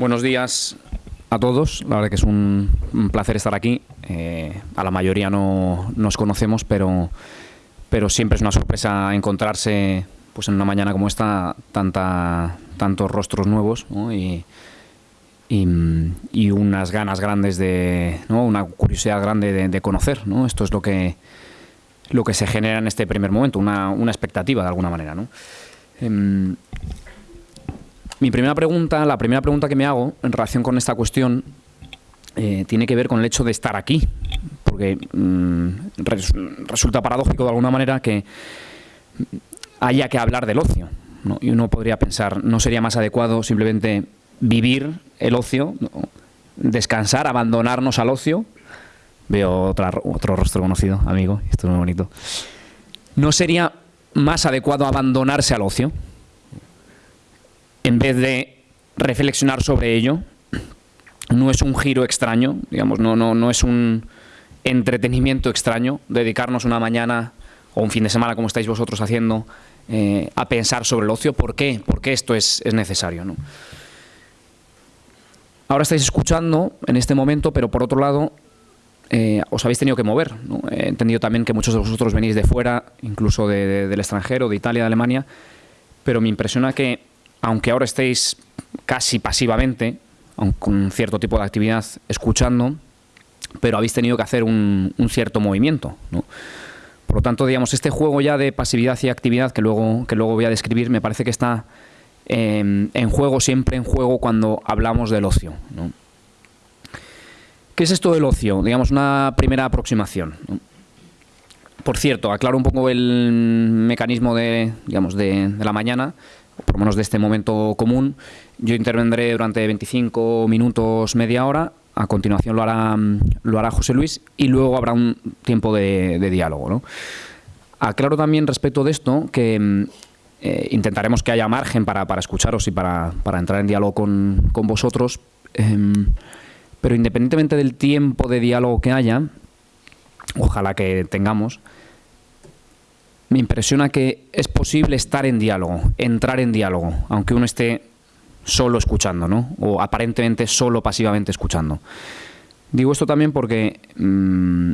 Buenos días a todos. La verdad que es un, placer estar aquí. Eh, a la mayoría no nos conocemos, pero, pero siempre es una sorpresa encontrarse pues en una mañana como esta tanta, tantos rostros nuevos ¿no? y, y, unas ganas grandes de, una curiosidad grande de, de conocer. ¿no? Esto es lo que, lo que se genera en este primer momento, una, una expectativa de alguna manera. ¿no? Em, mi primera pregunta, la primera pregunta que me hago en relación con esta cuestión eh, tiene que ver con el hecho de estar aquí, porque mm, res- resulta paradójico de alguna manera que haya que hablar del ocio. Y uno podría pensar, ¿no sería más adecuado simplemente vivir el ocio, descansar, abandonarnos al ocio? Veo otra, otro rostro conocido, amigo, esto es muy bonito. ¿No sería más adecuado abandonarse al ocio? En vez de reflexionar sobre ello, no es un giro extraño, digamos, no, no, no es un entretenimiento extraño dedicarnos una mañana o un fin de semana, como estáis vosotros haciendo, eh, a pensar sobre el ocio. ¿Por qué? ¿Por qué esto es, es necesario? Ahora estáis escuchando en este momento, pero por otro lado, eh, os habéis tenido que mover. He entendido también que muchos de vosotros venís de fuera, incluso de- de- del extranjero, de Italia, de Alemania, pero me impresiona que, aunque ahora estéis casi pasivamente, con cierto tipo de actividad, escuchando, pero habéis tenido que hacer un, un cierto movimiento. Por lo tanto, digamos, este juego ya de pasividad y actividad que luego, que luego voy a describir, me parece que está eh, en juego, siempre en juego cuando hablamos del ocio. ¿Qué es esto del ocio? Digamos, una primera aproximación. Por cierto, aclaro un poco el mecanismo de, digamos, de, de la mañana, por lo menos de este momento común. Yo intervendré durante 25 minutos, media hora. A continuación lo hará, mm, lo hará José Luis y luego habrá un tiempo de, de diálogo. ¿no? Aclaro también respecto de esto que mm, eh, intentaremos que haya margen para, para escucharos y para, para entrar en diálogo con, con vosotros. em, pero independientemente del tiempo de diálogo que haya, ojalá que tengamos, me impresiona que es posible estar en diálogo, entrar en diálogo, aunque uno esté solo escuchando, ¿no? O aparentemente solo pasivamente escuchando. Digo esto también porque mm,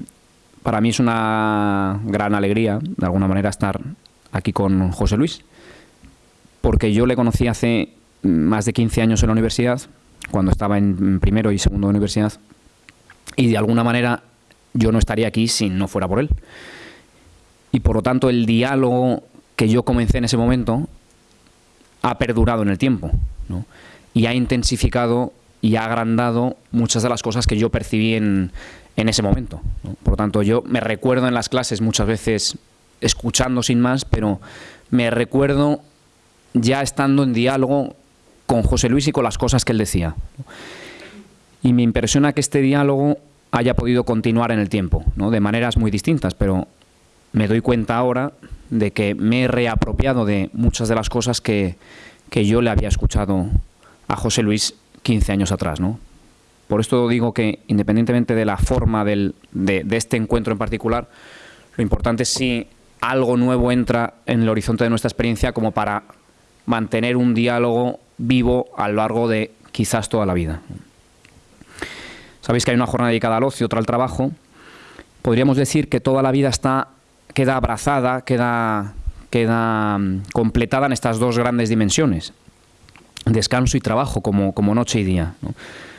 para mí es una gran alegría, de alguna manera, estar aquí con José Luis, porque yo le conocí hace más de 15 años en la universidad, cuando estaba en primero y segundo de universidad, y de alguna manera yo no estaría aquí si no fuera por él. Y por lo tanto el diálogo que yo comencé en ese momento ha perdurado en el tiempo y ha intensificado y ha agrandado muchas de las cosas que yo percibí en, en ese momento. Por lo tanto, yo me recuerdo en las clases muchas veces escuchando sin más, pero me recuerdo ya estando en diálogo con José Luis y con las cosas que él decía. Y me impresiona que este diálogo haya podido continuar en el tiempo, ¿no? de maneras muy distintas, pero me doy cuenta ahora de que me he reapropiado de muchas de las cosas que, que yo le había escuchado a José Luis 15 años atrás. ¿no? Por esto digo que independientemente de la forma del, de, de este encuentro en particular, lo importante es si algo nuevo entra en el horizonte de nuestra experiencia como para mantener un diálogo vivo a lo largo de quizás toda la vida. Sabéis que hay una jornada dedicada al ocio, otra al trabajo. Podríamos decir que toda la vida está queda abrazada, queda, queda mm, completada en estas dos grandes dimensiones, descanso y trabajo, como, como noche y día.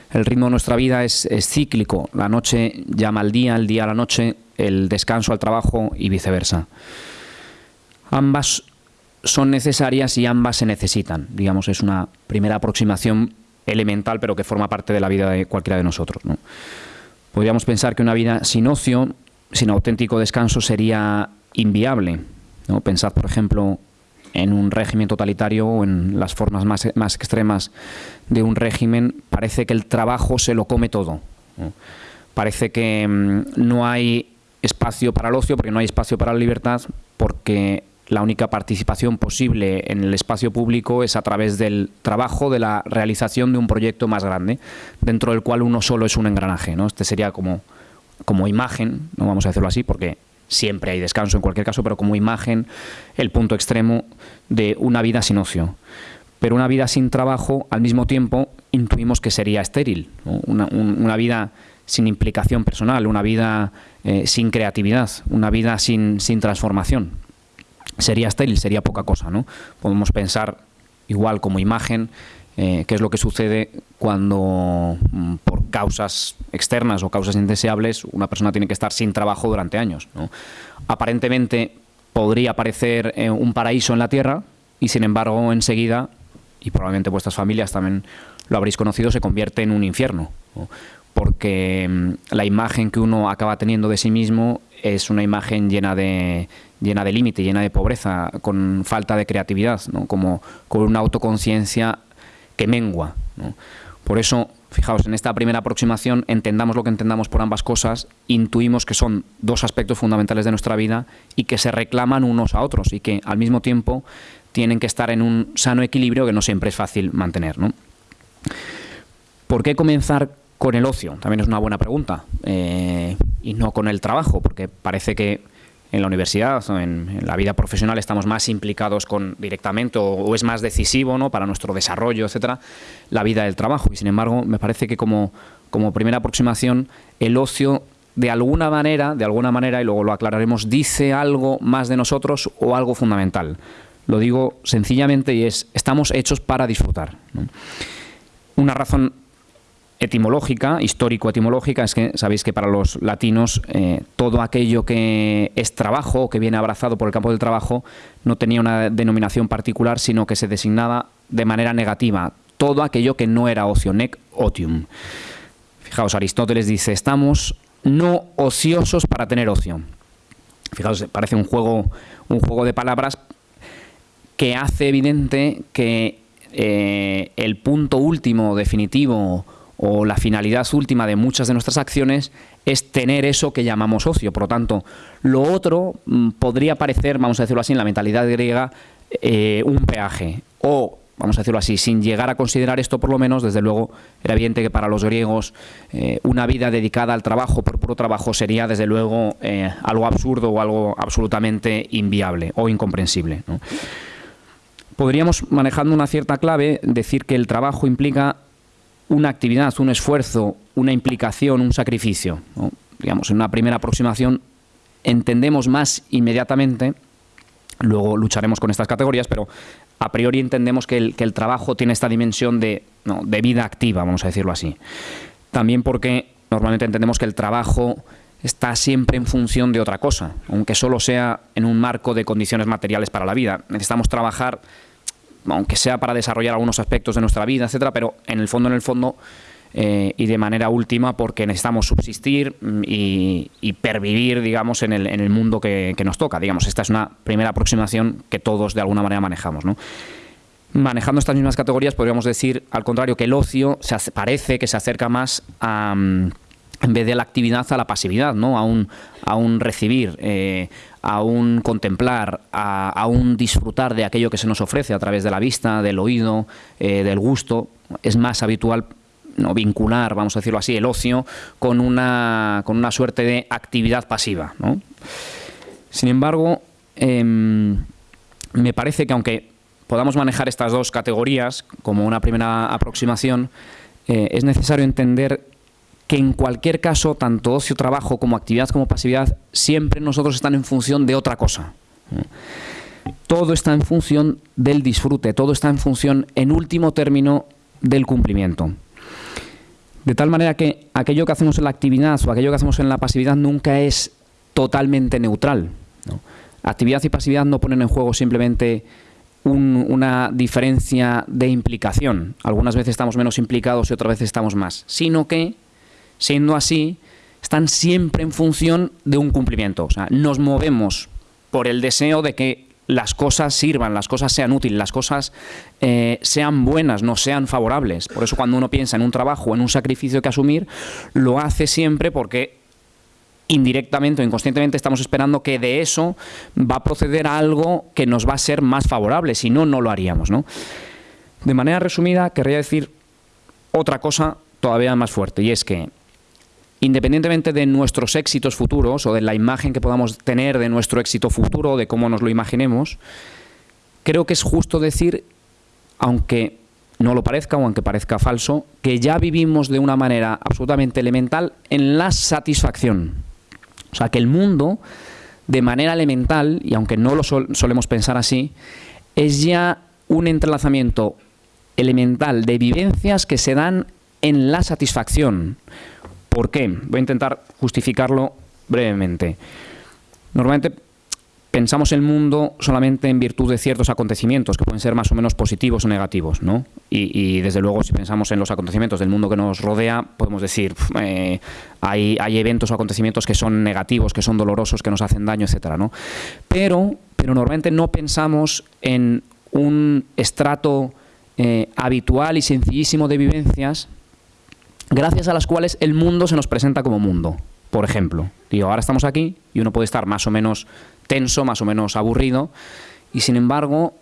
El ritmo de nuestra vida es, es cíclico, la noche llama al día, el día a la noche, el descanso al trabajo y viceversa. Ambas son necesarias y ambas se necesitan. Digamos, es una primera aproximación elemental, pero que forma parte de la vida de cualquiera de nosotros. ¿no? Podríamos pensar que una vida sin ocio, sin auténtico descanso, sería inviable. ¿no? Pensad, por ejemplo, en un régimen totalitario o en las formas más, más extremas de un régimen, parece que el trabajo se lo come todo. Parece que mmm, no hay espacio para el ocio, porque no hay espacio para la libertad, porque la única participación posible en el espacio público es a través del trabajo, de la realización de un proyecto más grande, dentro del cual uno solo es un engranaje. ¿no? Este sería como, como imagen, no vamos a decirlo así, porque siempre hay descanso en cualquier caso, pero como imagen el punto extremo de una vida sin ocio. Pero una vida sin trabajo, al mismo tiempo, intuimos que sería estéril, una, vida sin implicación personal, una vida eh, sin creatividad, una vida sin, sin transformación. Sería estéril, sería poca cosa. ¿no? Podemos pensar igual como imagen eh, qué es lo que sucede cuando mm, por causas externas o causas indeseables una persona tiene que estar sin trabajo durante años. Aparentemente podría parecer eh, un paraíso en la tierra y sin embargo enseguida, y probablemente vuestras familias también lo habréis conocido, se convierte en un infierno. Porque mm, la imagen que uno acaba teniendo de sí mismo es una imagen llena de, llena de límite, llena de pobreza, con falta de creatividad, como con una autoconciencia que mengua. Por eso, fijaos, en esta primera aproximación entendamos lo que entendamos por ambas cosas, intuimos que son dos aspectos fundamentales de nuestra vida y que se reclaman unos a otros y que al mismo tiempo tienen que estar en un sano equilibrio que no siempre es fácil mantener. ¿no? ¿Por qué comenzar con el ocio? También es una buena pregunta. Eh, y no con el trabajo, porque parece que en la universidad o en, la vida profesional estamos más implicados con directamente o, es más decisivo ¿no? para nuestro desarrollo, etcétera, la vida del trabajo. Y sin embargo, me parece que como, como primera aproximación, el ocio de alguna manera, de alguna manera, y luego lo aclararemos, dice algo más de nosotros o algo fundamental. Lo digo sencillamente y es, estamos hechos para disfrutar. Una razón etimológica, histórico-etimológica, es que sabéis que para los latinos eh, todo aquello que es trabajo que viene abrazado por el campo del trabajo no tenía una denominación particular, sino que se designaba de manera negativa todo aquello que no era ocio, nec otium. Fijaos, Aristóteles dice, estamos no ociosos para tener ocio. Fijaos, parece un juego, un juego de palabras que hace evidente que eh, el punto último, definitivo, o la finalidad última de muchas de nuestras acciones es tener eso que llamamos ocio. Por lo tanto, lo otro mm, podría parecer, vamos a decirlo así, en la mentalidad griega, eh, un peaje. O, vamos a decirlo así, sin llegar a considerar esto por lo menos, desde luego era evidente que para los griegos eh, una vida dedicada al trabajo por puro trabajo sería desde luego eh, algo absurdo o algo absolutamente inviable o incomprensible. Podríamos, manejando una cierta clave, decir que el trabajo implica una actividad, un esfuerzo, una implicación, un sacrificio. Digamos, en una primera aproximación entendemos más inmediatamente, luego lucharemos con estas categorías, pero a priori entendemos que el, que el trabajo tiene esta dimensión de, de vida activa, vamos a decirlo así. También porque normalmente entendemos que el trabajo está siempre en función de otra cosa, aunque solo sea en un marco de condiciones materiales para la vida. Necesitamos trabajar aunque sea para desarrollar algunos aspectos de nuestra vida, etcétera, pero en el fondo, en el fondo, eh, y de manera última porque necesitamos subsistir mm, y, pervivir, digamos, en el, en el mundo que, nos toca. Digamos, esta es una primera aproximación que todos de alguna manera manejamos, ¿no? Manejando estas mismas categorías podríamos decir, al contrario, que el ocio se parece que se acerca más a... Mm, en vez de la actividad a la pasividad, ¿no? a, un, recibir, eh, a un contemplar, a, un disfrutar de aquello que se nos ofrece a través de la vista, del oído, eh, del gusto. Es más habitual no vincular, vamos a decirlo así, el ocio con una, con una suerte de actividad pasiva. Sin embargo, em, me parece que aunque podamos manejar estas dos categorías como una primera aproximación, eh, es necesario entender que en cualquier caso, tanto ocio, trabajo como actividad como pasividad, siempre nosotros están en función de otra cosa. Todo está en función del disfrute, todo está en función, en último término, del cumplimiento. De tal manera que aquello que hacemos en la actividad o aquello que hacemos en la pasividad nunca es totalmente neutral. Actividad y pasividad no ponen en juego simplemente una diferencia de implicación. Algunas veces estamos menos implicados y otras veces estamos más. Sino que Siendo así, están siempre en función de un cumplimiento. O sea, nos movemos por el deseo de que las cosas sirvan, las cosas sean útiles, las cosas eh, sean buenas, no sean favorables. Por eso cuando uno piensa en un trabajo, en un sacrificio que asumir, lo hace siempre porque indirectamente o inconscientemente estamos esperando que de eso va a proceder algo que nos va a ser más favorable, si no, no lo haríamos. ¿no? De manera resumida, querría decir otra cosa todavía más fuerte, y es que independientemente de nuestros éxitos futuros o de la imagen que podamos tener de nuestro éxito futuro, de cómo nos lo imaginemos, creo que es justo decir, aunque no lo parezca o aunque parezca falso, que ya vivimos de una manera absolutamente elemental en la satisfacción. O sea, que el mundo, de manera elemental, y aunque no lo solemos pensar así, es ya un entrelazamiento elemental de vivencias que se dan en la satisfacción. ¿Por qué? Voy a intentar justificarlo brevemente. Normalmente pensamos el mundo solamente en virtud de ciertos acontecimientos que pueden ser más o menos positivos o negativos, ¿no? Y, desde luego si pensamos en los acontecimientos del mundo que nos rodea, podemos decir, eh, hay, hay, eventos o acontecimientos que son negativos, que son dolorosos, que nos hacen daño, etcétera, ¿no? Pero, pero normalmente no pensamos en un estrato eh, habitual y sencillísimo de vivencias gracias a las cuales el mundo se nos presenta como mundo. Por ejemplo, digo, ahora estamos aquí y uno puede estar más o menos tenso, más o menos aburrido, y sin embargo,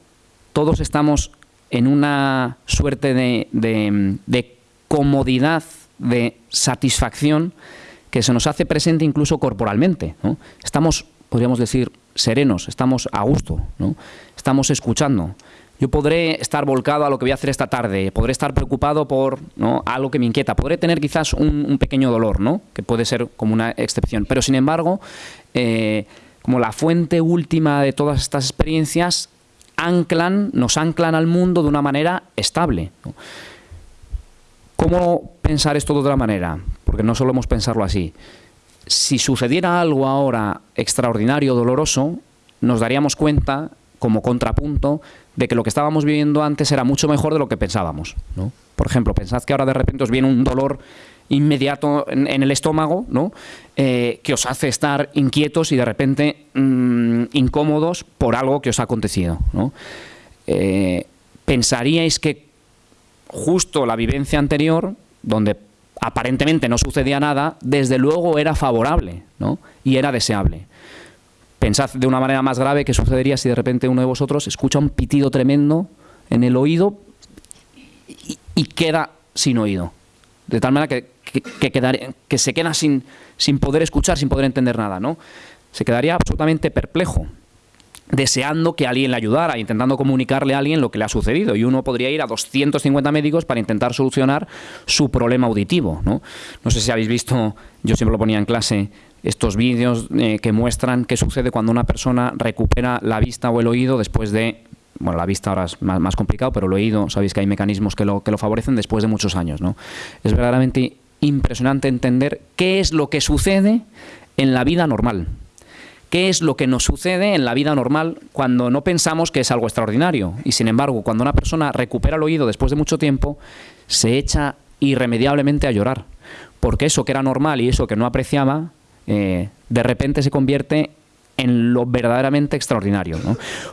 todos estamos en una suerte de, de, comodidad, de satisfacción que se nos hace presente incluso corporalmente. Estamos, podríamos decir, serenos, estamos a gusto, ¿no? estamos escuchando. Yo podré estar volcado a lo que voy a hacer esta tarde, podré estar preocupado por algo que me inquieta, podré tener quizás un, pequeño dolor, ¿no? que puede ser como una excepción, pero sin embargo, eh, como la fuente última de todas estas experiencias, anclan, nos anclan al mundo de una manera estable. ¿Cómo pensar esto de otra manera? Porque no solemos pensarlo así. Si sucediera algo ahora extraordinario, doloroso, nos daríamos cuenta, como contrapunto, de que lo que estábamos viviendo antes era mucho mejor de lo que pensábamos. Por ejemplo, pensad que ahora de repente os viene un dolor inmediato en, el estómago, ¿no? Eh, que os hace estar inquietos y de repente mm, incómodos por algo que os ha acontecido. Eh, pensaríais que justo la vivencia anterior, donde aparentemente no sucedía nada, desde luego era favorable y era deseable. Pensad de una manera más grave qué sucedería si de repente uno de vosotros escucha un pitido tremendo en el oído y queda sin oído. De tal manera que que, que se queda sin, sin poder escuchar, sin poder entender nada, ¿no? Se quedaría absolutamente perplejo deseando que alguien le ayudara, intentando comunicarle a alguien lo que le ha sucedido. Y uno podría ir a 250 médicos para intentar solucionar su problema auditivo. No, no sé si habéis visto, yo siempre lo ponía en clase, estos vídeos eh, que muestran qué sucede cuando una persona recupera la vista o el oído después de bueno, la vista ahora es más, complicado, pero el oído, sabéis que hay mecanismos que lo, que lo favorecen después de muchos años. ¿no? Es verdaderamente impresionante entender qué es lo que sucede en la vida normal. ¿Qué es lo que nos sucede en la vida normal cuando no pensamos que es algo extraordinario? Y sin embargo, cuando una persona recupera el oído después de mucho tiempo, se echa irremediablemente a llorar. Porque eso que era normal y eso que no apreciaba, eh, de repente se convierte en lo verdaderamente extraordinario.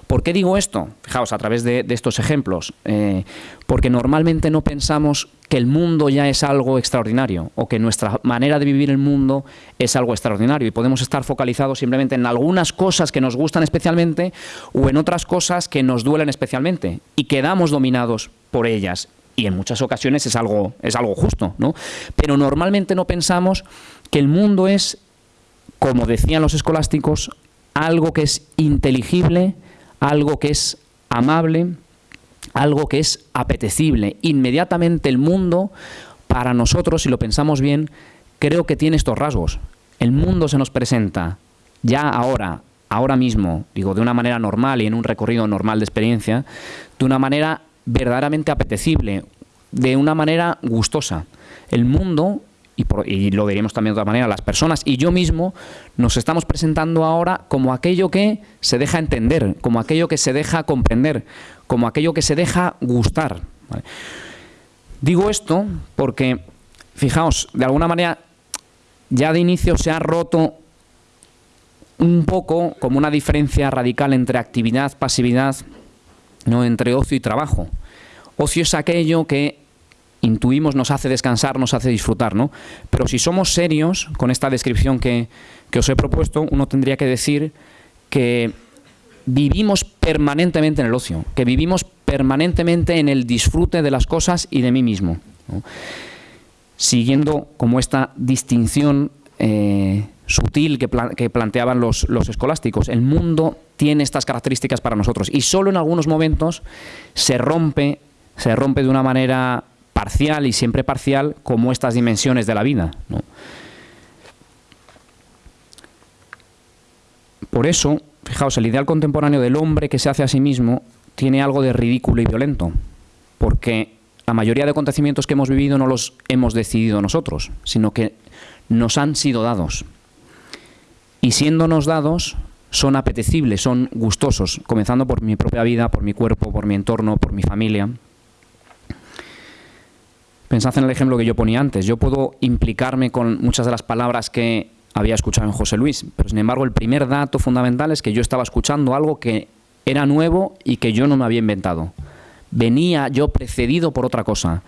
¿Por qué digo esto? Fijaos, a través de, estos ejemplos. Eh, porque normalmente no pensamos que el mundo ya es algo extraordinario o que nuestra manera de vivir el mundo es algo extraordinario y podemos estar focalizados simplemente en algunas cosas que nos gustan especialmente o en otras cosas que nos duelen especialmente y quedamos dominados por ellas y en muchas ocasiones es algo, es algo justo, ¿no? Pero normalmente no pensamos que el mundo es, como decían los escolásticos, algo que es inteligible, algo que es amable, algo que es apetecible. Inmediatamente el mundo, para nosotros, si lo pensamos bien, creo que tiene estos rasgos. El mundo se nos presenta ya ahora, ahora mismo, digo, de una manera normal y en un recorrido normal de experiencia, de una manera verdaderamente apetecible, de una manera gustosa. El mundo y, lo diríamos también de otra manera, las personas y yo mismo nos estamos presentando ahora como aquello que se deja entender, como aquello que se deja comprender, como aquello que se deja gustar. Digo esto porque, fijaos, de alguna manera ya de inicio se ha roto un poco como una diferencia radical entre actividad, pasividad, no entre ocio y trabajo. Ocio es aquello que intuimos nos hace descansar, nos hace disfrutar, ¿no? Pero si somos serios con esta descripción que, os he propuesto, uno tendría que decir que vivimos permanentemente en el ocio, que vivimos permanentemente en el disfrute de las cosas y de mí mismo. Siguiendo como esta distinción eh, sutil que, que planteaban los, los, escolásticos. El mundo tiene estas características para nosotros y solo en algunos momentos se rompe se rompe de una manera parcial y siempre parcial como estas dimensiones de la vida. Por eso, fijaos, el ideal contemporáneo del hombre que se hace a sí mismo tiene algo de ridículo y violento, porque la mayoría de acontecimientos que hemos vivido no los hemos decidido nosotros, sino que nos han sido dados. Y siéndonos dados, son apetecibles, son gustosos, comenzando por mi propia vida, por mi cuerpo, por mi entorno, por mi familia. Pensad en el ejemplo que yo ponía antes. Yo puedo implicarme con muchas de las palabras que había escuchado en José Luis, pero sin embargo el primer dato fundamental es que yo estaba escuchando algo que era nuevo y que yo no me había inventado. Venía yo precedido por otra cosa.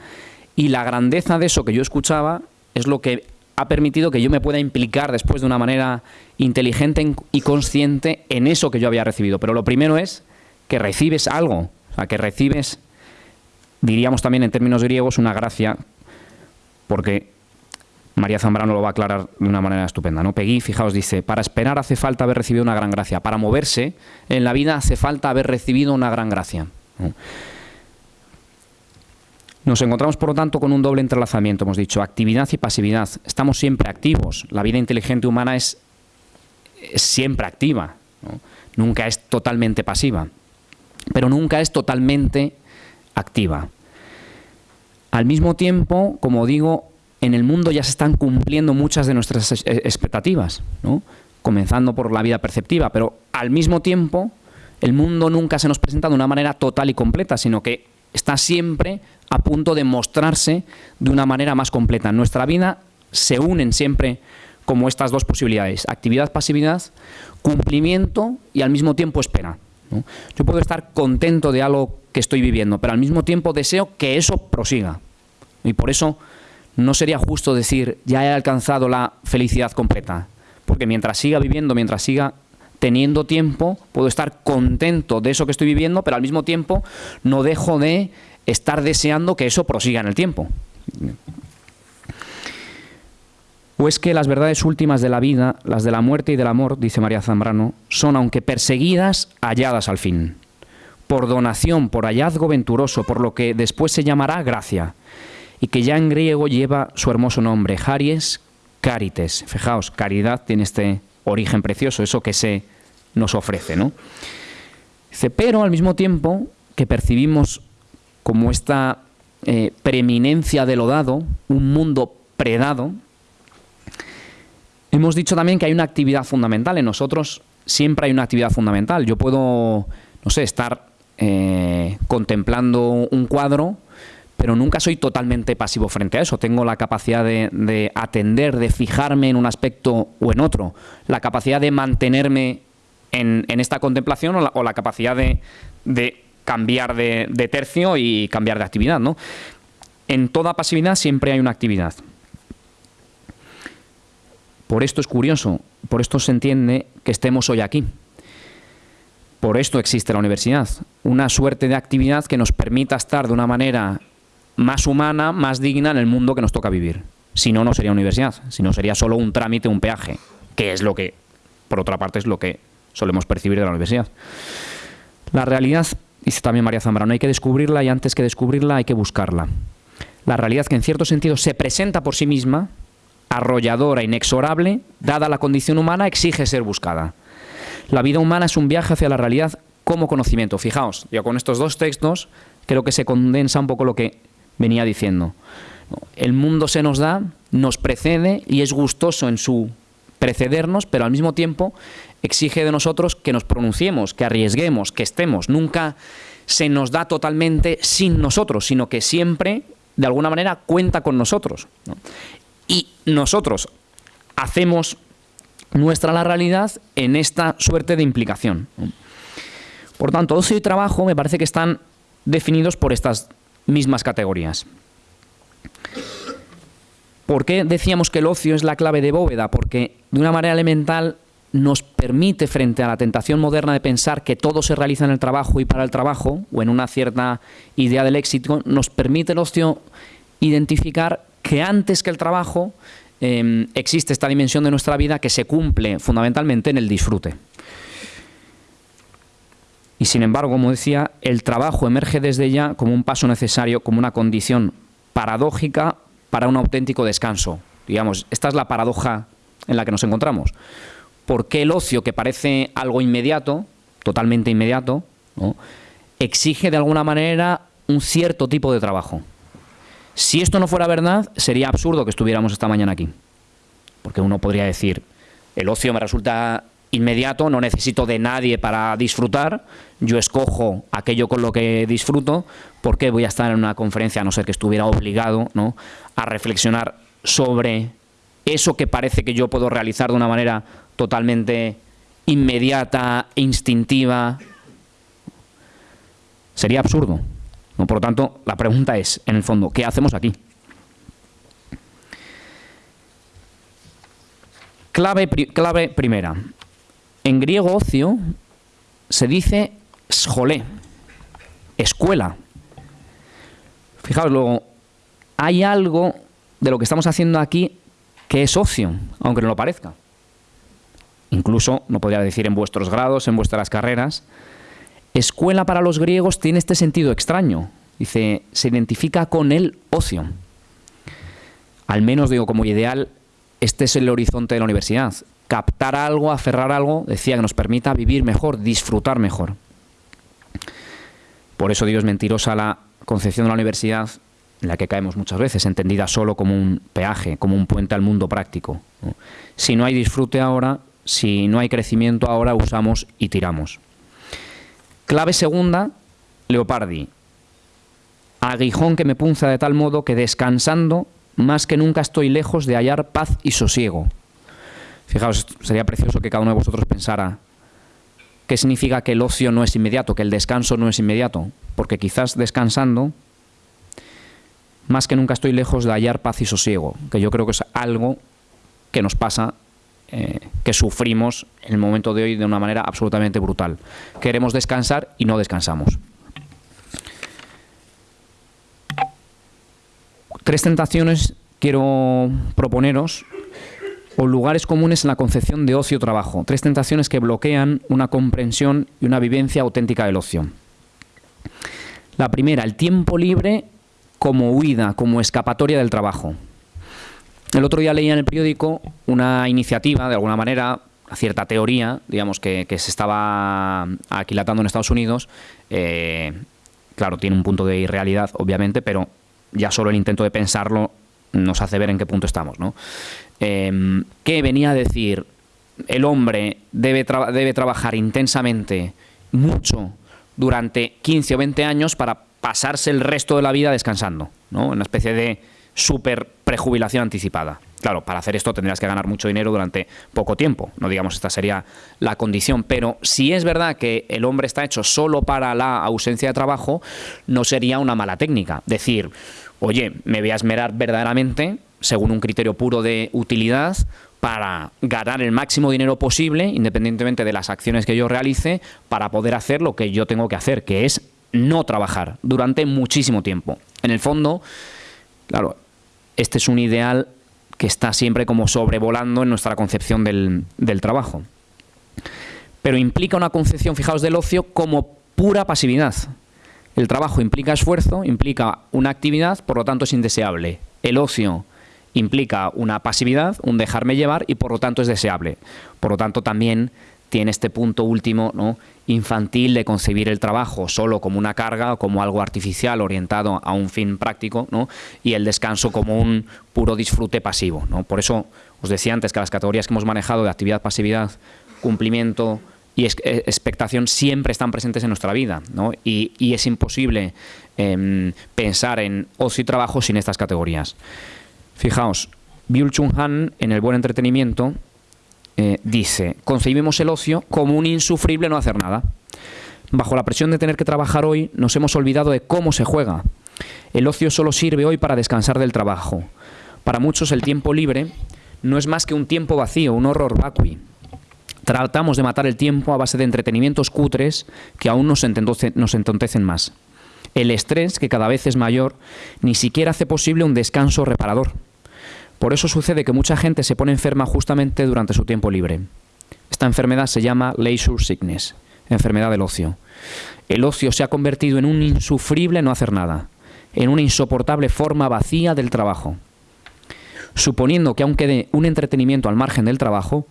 Y la grandeza de eso que yo escuchaba es lo que ha permitido que yo me pueda implicar después de una manera inteligente y consciente en eso que yo había recibido. Pero lo primero es que recibes algo, o sea, que recibes, diríamos también en términos griegos, una gracia, porque María Zambrano lo va a aclarar de una manera estupenda. ¿no? Pegui, fijaos, dice, para esperar hace falta haber recibido una gran gracia, para moverse en la vida hace falta haber recibido una gran gracia. Nos encontramos, por lo tanto, con un doble entrelazamiento, hemos dicho, actividad y pasividad. Estamos siempre activos. La vida inteligente humana es, siempre activa, nunca es totalmente pasiva, pero nunca es totalmente activa. Al mismo tiempo, como digo, en el mundo ya se están cumpliendo muchas de nuestras expectativas, comenzando por la vida perceptiva, pero al mismo tiempo el mundo nunca se nos presenta de una manera total y completa, sino que está siempre a punto de mostrarse de una manera más completa. En nuestra vida se unen siempre como estas dos posibilidades, actividad, pasividad, cumplimiento y al mismo tiempo espera. Yo puedo estar contento de algo que estoy viviendo, pero al mismo tiempo deseo que eso prosiga. Y por eso no sería justo decir, ya he alcanzado la felicidad completa, porque mientras siga viviendo, mientras siga teniendo tiempo, puedo estar contento de eso que estoy viviendo, pero al mismo tiempo no dejo de estar deseando que eso prosiga en el tiempo. O es que las verdades últimas de la vida, las de la muerte y del amor, dice María Zambrano, son, aunque perseguidas, halladas al fin, por donación, por hallazgo venturoso, por lo que después se llamará gracia, y que ya en griego lleva su hermoso nombre, Haries Carites. Fijaos, caridad tiene este origen precioso, eso que se nos ofrece, ¿no? Dice, pero al mismo tiempo que percibimos como esta eh, preeminencia de lo dado, un mundo predado, hemos dicho también que hay una actividad fundamental. En nosotros siempre hay una actividad fundamental. Yo puedo, no sé, estar eh, contemplando un cuadro, pero nunca soy totalmente pasivo frente a eso. Tengo la capacidad de, atender, de fijarme en un aspecto o en otro, la capacidad de mantenerme en, esta contemplación o la, capacidad de, cambiar de, tercio y cambiar de actividad. ¿no? En toda pasividad siempre hay una actividad. Por esto es curioso, por esto se entiende que estemos hoy aquí. Por esto existe la universidad, una suerte de actividad que nos permita estar de una manera más humana, más digna en el mundo que nos toca vivir. Si no, no sería universidad, si no sería solo un trámite, un peaje, que es lo que, por otra parte, es lo que solemos percibir de la universidad. La realidad Dice también María Zambrano, hay que descubrirla y antes que descubrirla hay que buscarla. La realidad que en cierto sentido se presenta por sí misma, arrolladora, inexorable, dada la condición humana, exige ser buscada. La vida humana es un viaje hacia la realidad como conocimiento. Fijaos, yo con estos dos textos creo que se condensa un poco lo que venía diciendo. El mundo se nos da, nos precede y es gustoso en su precedernos, pero al mismo tiempo exige de nosotros que nos pronunciemos, que arriesguemos, que estemos. Nunca se nos da totalmente sin nosotros, sino que siempre, de alguna manera, cuenta con nosotros. Y nosotros hacemos nuestra la realidad en esta suerte de implicación. Por tanto, ocio y trabajo me parece que están definidos por estas mismas categorías. ¿Por qué decíamos que el ocio es la clave de bóveda? Porque de una manera elemental nos permite, frente a la tentación moderna de pensar que todo se realiza en el trabajo y para el trabajo, o en una cierta idea del éxito, nos permite el ocio identificar que antes que el trabajo em, existe esta dimensión de nuestra vida que se cumple fundamentalmente en el disfrute. Y sin embargo, como decía, el trabajo emerge desde ya como un paso necesario, como una condición paradójica para un auténtico descanso. Digamos, esta es la paradoja en la que nos encontramos. ¿Por qué el ocio, que parece algo inmediato, totalmente inmediato, exige de alguna manera un cierto tipo de trabajo? Si esto no fuera verdad, sería absurdo que estuviéramos esta mañana aquí. Porque uno podría decir, el ocio me resulta inmediato, no necesito de nadie para disfrutar, yo escojo aquello con lo que disfruto, ¿por qué voy a estar en una conferencia a no ser que estuviera obligado ¿no? a reflexionar sobre eso que parece que yo puedo realizar de una manera totalmente inmediata, instintiva? Sería absurdo. ¿No? Por lo tanto, la pregunta es, en el fondo, ¿qué hacemos aquí? Clave, clave primera. En griego ocio se dice scholé, escuela. Fijaos, luego, hay algo de lo que estamos haciendo aquí que es ocio, aunque no lo parezca. Incluso, no podría decir en vuestros grados, en vuestras carreras, escuela para los griegos tiene este sentido extraño. Dice, se identifica con el ocio. Al menos digo como ideal, este es el horizonte de la universidad captar algo, aferrar algo, decía que nos permita vivir mejor, disfrutar mejor. Por eso digo, es mentirosa la concepción de la universidad en la que caemos muchas veces, entendida solo como un peaje, como un puente al mundo práctico. Si no hay disfrute ahora, si no hay crecimiento ahora, usamos y tiramos. Clave segunda, Leopardi. Aguijón que me punza de tal modo que descansando, más que nunca estoy lejos de hallar paz y sosiego. Fijaos, sería precioso que cada uno de vosotros pensara qué significa que el ocio no es inmediato, que el descanso no es inmediato, porque quizás descansando, más que nunca estoy lejos de hallar paz y sosiego, que yo creo que es algo que nos pasa, que sufrimos en el momento de hoy de una manera absolutamente brutal. Queremos descansar y no descansamos. Tres tentaciones quiero proponeros o lugares comunes en la concepción de ocio-trabajo, tres tentaciones que bloquean una comprensión y una vivencia auténtica del ocio. La primera, el tiempo libre como huida, como escapatoria del trabajo. El otro día leía en el periódico una iniciativa, de alguna manera, cierta teoría, digamos, que, se estaba aquilatando en Estados Unidos. Eh, claro, tiene un punto de irrealidad, obviamente, pero ya solo el intento de pensarlo nos hace ver en qué punto estamos, ¿no? Que venía a decir, el hombre debe, debe trabajar intensamente, mucho, durante 15 o 20 años para pasarse el resto de la vida descansando, ¿no? Una especie de super prejubilación anticipada. Claro, para hacer esto tendrías que ganar mucho dinero durante poco tiempo, no digamos esta sería la condición, pero si es verdad que el hombre está hecho solo para la ausencia de trabajo, no sería una mala técnica. Decir, oye, me voy a esmerar verdaderamente, según un criterio puro de utilidad, para ganar el máximo dinero posible, independientemente de las acciones que yo realice, para poder hacer lo que yo tengo que hacer, que es no trabajar durante muchísimo tiempo. En el fondo, claro, este es un ideal que está siempre como sobrevolando en nuestra concepción del, del trabajo. Pero implica una concepción, fijaos, del ocio como pura pasividad. El trabajo implica esfuerzo, implica una actividad, por lo tanto es indeseable. El ocio implica una pasividad, un dejarme llevar y por lo tanto es deseable. Por lo tanto también tiene este punto último ¿no? infantil de concebir el trabajo solo como una carga o como algo artificial orientado a un fin práctico ¿no? y el descanso como un puro disfrute pasivo. ¿no? Por eso os decía antes que las categorías que hemos manejado de actividad, pasividad, cumplimiento, y eh, expectación siempre están presentes en nuestra vida, ¿no? y, es imposible em, pensar en ocio y trabajo sin estas categorías. Fijaos, Byul Chung Han, en El Buen Entretenimiento, eh, dice, concebimos el ocio como un insufrible no hacer nada. Bajo la presión de tener que trabajar hoy, nos hemos olvidado de cómo se juega. El ocio solo sirve hoy para descansar del trabajo. Para muchos el tiempo libre no es más que un tiempo vacío, un horror vacui. Tratamos de matar el tiempo a base de entretenimientos cutres que aún nos, nos entontecen más. El estrés, que cada vez es mayor, ni siquiera hace posible un descanso reparador. Por eso sucede que mucha gente se pone enferma justamente durante su tiempo libre. Esta enfermedad se llama leisure sickness, enfermedad del ocio. El ocio se ha convertido en un insufrible no hacer nada, en una insoportable forma vacía del trabajo. Suponiendo que aunque quede un entretenimiento al margen del trabajo,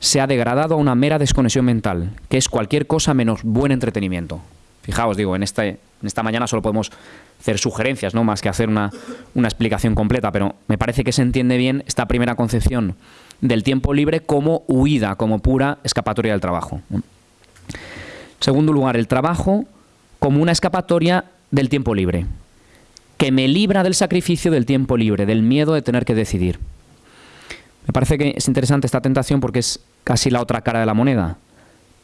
se ha degradado a una mera desconexión mental, que es cualquier cosa menos buen entretenimiento. Fijaos, digo, en, este, en esta mañana solo podemos hacer sugerencias, no más que hacer una, una explicación completa, pero me parece que se entiende bien esta primera concepción del tiempo libre como huida, como pura escapatoria del trabajo. Segundo lugar, el trabajo como una escapatoria del tiempo libre, que me libra del sacrificio del tiempo libre, del miedo de tener que decidir. Me parece que es interesante esta tentación porque es casi la otra cara de la moneda.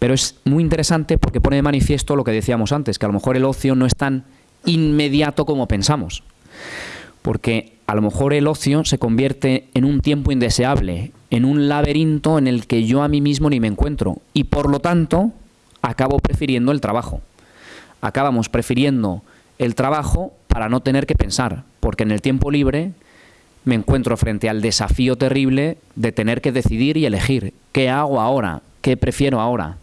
Pero es muy interesante porque pone de manifiesto lo que decíamos antes, que a lo mejor el ocio no es tan inmediato como pensamos. Porque a lo mejor el ocio se convierte en un tiempo indeseable, en un laberinto en el que yo a mí mismo ni me encuentro. Y por lo tanto, acabo prefiriendo el trabajo. Acabamos prefiriendo el trabajo para no tener que pensar, porque en el tiempo libre me encuentro frente al desafío terrible de tener que decidir y elegir qué hago ahora, qué prefiero ahora,